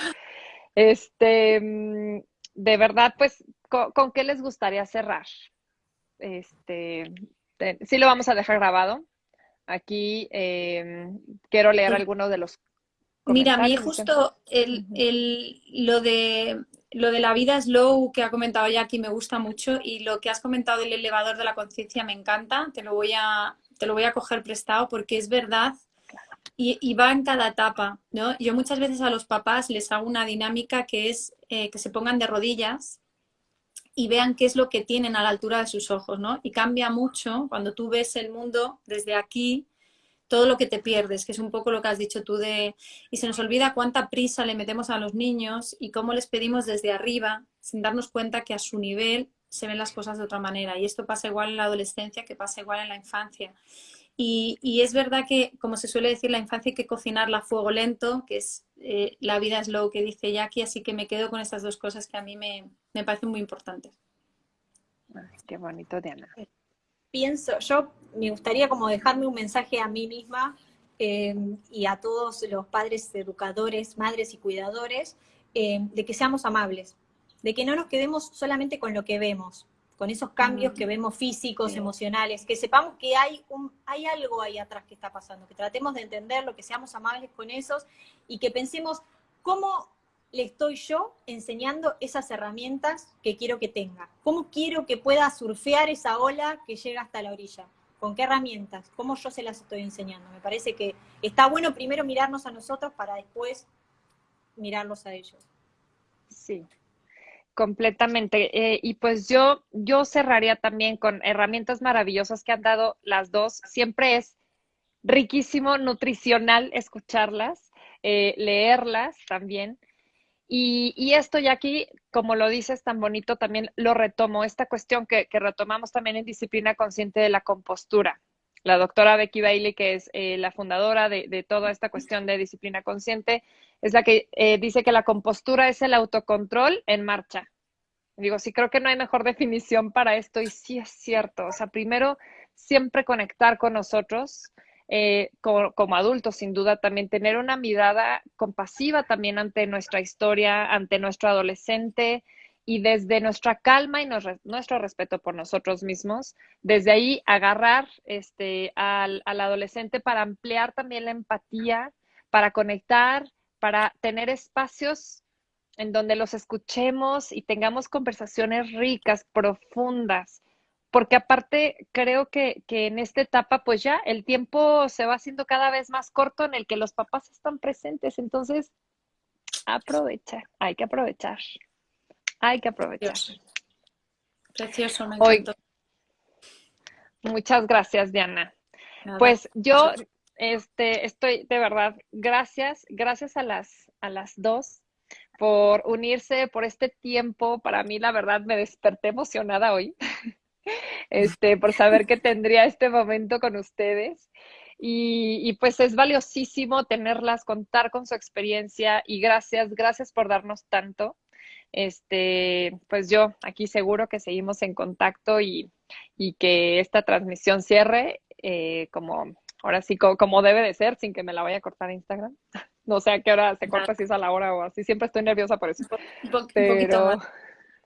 Este, mm, de verdad, pues, ¿con, qué les gustaría cerrar? Este, sí lo vamos a dejar grabado. Aquí em, quiero leer algunos de los Mira, a mí justo el, el, lo, de, lo de la vida slow que ha comentado Jackie me gusta mucho y lo que has comentado del elevador de la conciencia me encanta. Te lo, voy a, te lo voy a coger prestado porque es verdad y, va en cada etapa. ¿no? Yo muchas veces a los papás les hago una dinámica que es eh, que se pongan de rodillas y vean qué es lo que tienen a la altura de sus ojos. ¿no? Y cambia mucho cuando tú ves el mundo desde aquí todo lo que te pierdes, que es un poco lo que has dicho tú de... Y se nos olvida cuánta prisa le metemos a los niños y cómo les pedimos desde arriba, sin darnos cuenta que a su nivel se ven las cosas de otra manera. Y esto pasa igual en la adolescencia que pasa igual en la infancia. Y, es verdad que, como se suele decir, la infancia hay que cocinarla a fuego lento, que es eh, la vida slow que dice Jackie, así que me quedo con estas dos cosas que a mí me, me parecen muy importantes. qué bonito, Diana pienso, yo me gustaría como dejarme un mensaje a mí misma eh, y a todos los padres, educadores, madres y cuidadores, eh, de que seamos amables, de que no nos quedemos solamente con lo que vemos, con esos cambios que vemos físicos, emocionales, que sepamos que hay, un, hay algo ahí atrás que está pasando, que tratemos de entenderlo, que seamos amables con esos y que pensemos cómo le estoy yo enseñando esas herramientas que quiero que tenga? ¿Cómo quiero que pueda surfear esa ola que llega hasta la orilla? ¿Con qué herramientas? ¿Cómo yo se las estoy enseñando? Me parece que está bueno primero mirarnos a nosotros para después mirarlos a ellos. Sí, completamente. Eh, y pues yo, yo cerraría también con herramientas maravillosas que han dado las dos. Siempre es riquísimo, nutricional escucharlas, eh, leerlas también. Y, esto ya aquí, como lo dices tan bonito, también lo retomo, esta cuestión que, retomamos también en disciplina consciente de la compostura. La doctora Becky Bailey, que es eh, la fundadora de, toda esta cuestión de disciplina consciente, es la que eh, dice que la compostura es el autocontrol en marcha. Digo, sí, creo que no hay mejor definición para esto y sí es cierto. O sea, primero, siempre conectar con nosotros, eh, como, adultos, sin duda, también tener una mirada compasiva también ante nuestra historia, ante nuestro adolescente y desde nuestra calma y nuestro respeto por nosotros mismos, desde ahí agarrar este, al, al adolescente para ampliar también la empatía, para conectar, para tener espacios en donde los escuchemos y tengamos conversaciones ricas, profundas, porque aparte creo que, en esta etapa pues ya el tiempo se va haciendo cada vez más corto en el que los papás están presentes, entonces aprovecha, hay que aprovechar, hay que aprovechar. Precioso, me encantó. muchas gracias, Diana. Pues yo este, estoy de verdad, gracias, gracias a las, a las dos por unirse, por este tiempo. Para mí, la verdad, me desperté emocionada hoy. este, por saber que tendría este momento con ustedes. Y, pues es valiosísimo tenerlas, contar con su experiencia y gracias, gracias por darnos tanto. Este, pues yo aquí seguro que seguimos en contacto y, que esta transmisión cierre eh, como, ahora sí, como, debe de ser, sin que me la vaya a cortar Instagram. No sé a qué hora se corta, si es a la hora o así. Siempre estoy nerviosa por eso. Un, poquito más.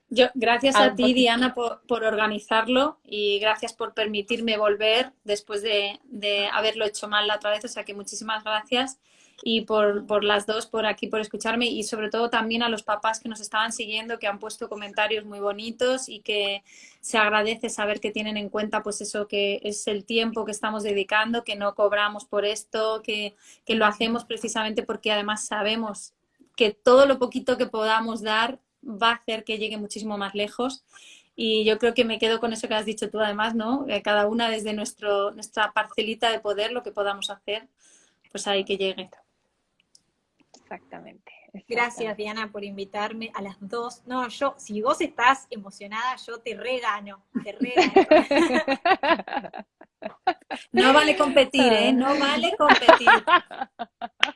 Yo, gracias a ti, Diana, por, organizarlo y gracias por permitirme volver después de, haberlo hecho mal la otra vez. O sea que muchísimas gracias y por, las dos, por aquí, por escucharme y sobre todo también a los papás que nos estaban siguiendo, que han puesto comentarios muy bonitos y que se agradece saber que tienen en cuenta pues eso que es el tiempo que estamos dedicando, que no cobramos por esto, que, que lo hacemos precisamente porque además sabemos que todo lo poquito que podamos dar va a hacer que llegue muchísimo más lejos. Y yo creo que me quedo con eso que has dicho tú además, ¿no? cada una desde nuestro, nuestra parcelita de poder, lo que podamos hacer, pues ahí que llegue. Exactamente. Gracias, Diana, por invitarme a las dos. No, yo, si vos estás emocionada, yo te regano, te regano. no vale competir, ¿eh? No vale competir.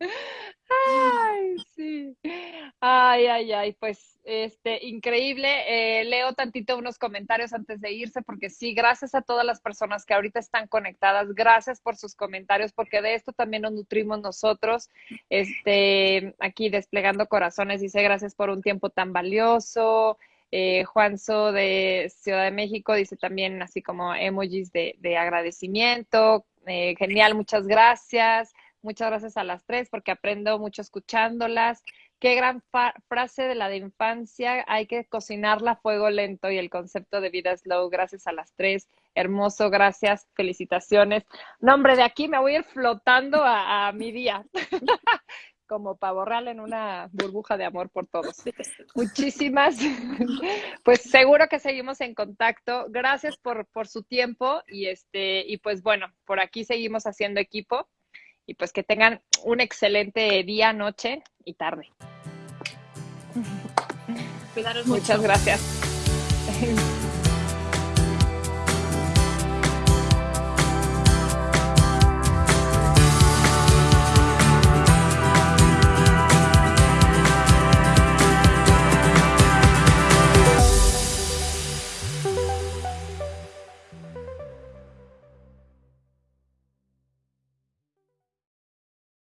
Ay, sí. Ay, ay, ay, pues este, increíble. Eh, leo tantito unos comentarios antes de irse, porque sí, gracias a todas las personas que ahorita están conectadas, gracias por sus comentarios, porque de esto también nos nutrimos nosotros. Este, aquí desplegando corazones, dice gracias por un tiempo tan valioso. Eh, Juanzo de Ciudad de México dice también así como emojis de, agradecimiento. Eh, genial, muchas gracias. Muchas gracias a las tres porque aprendo mucho escuchándolas. Qué gran frase de la de infancia. Hay que cocinarla a fuego lento y el concepto de vida slow. Gracias a las tres. Hermoso, gracias. Felicitaciones. No, hombre, de aquí me voy a ir flotando a, mi día. como pavo real en una burbuja de amor por todos. Muchísimas. Pues seguro que seguimos en contacto. Gracias por, por su tiempo y este y pues bueno, por aquí seguimos haciendo equipo y pues que tengan un excelente día, noche y tarde. Cuidaros Muchas gracias.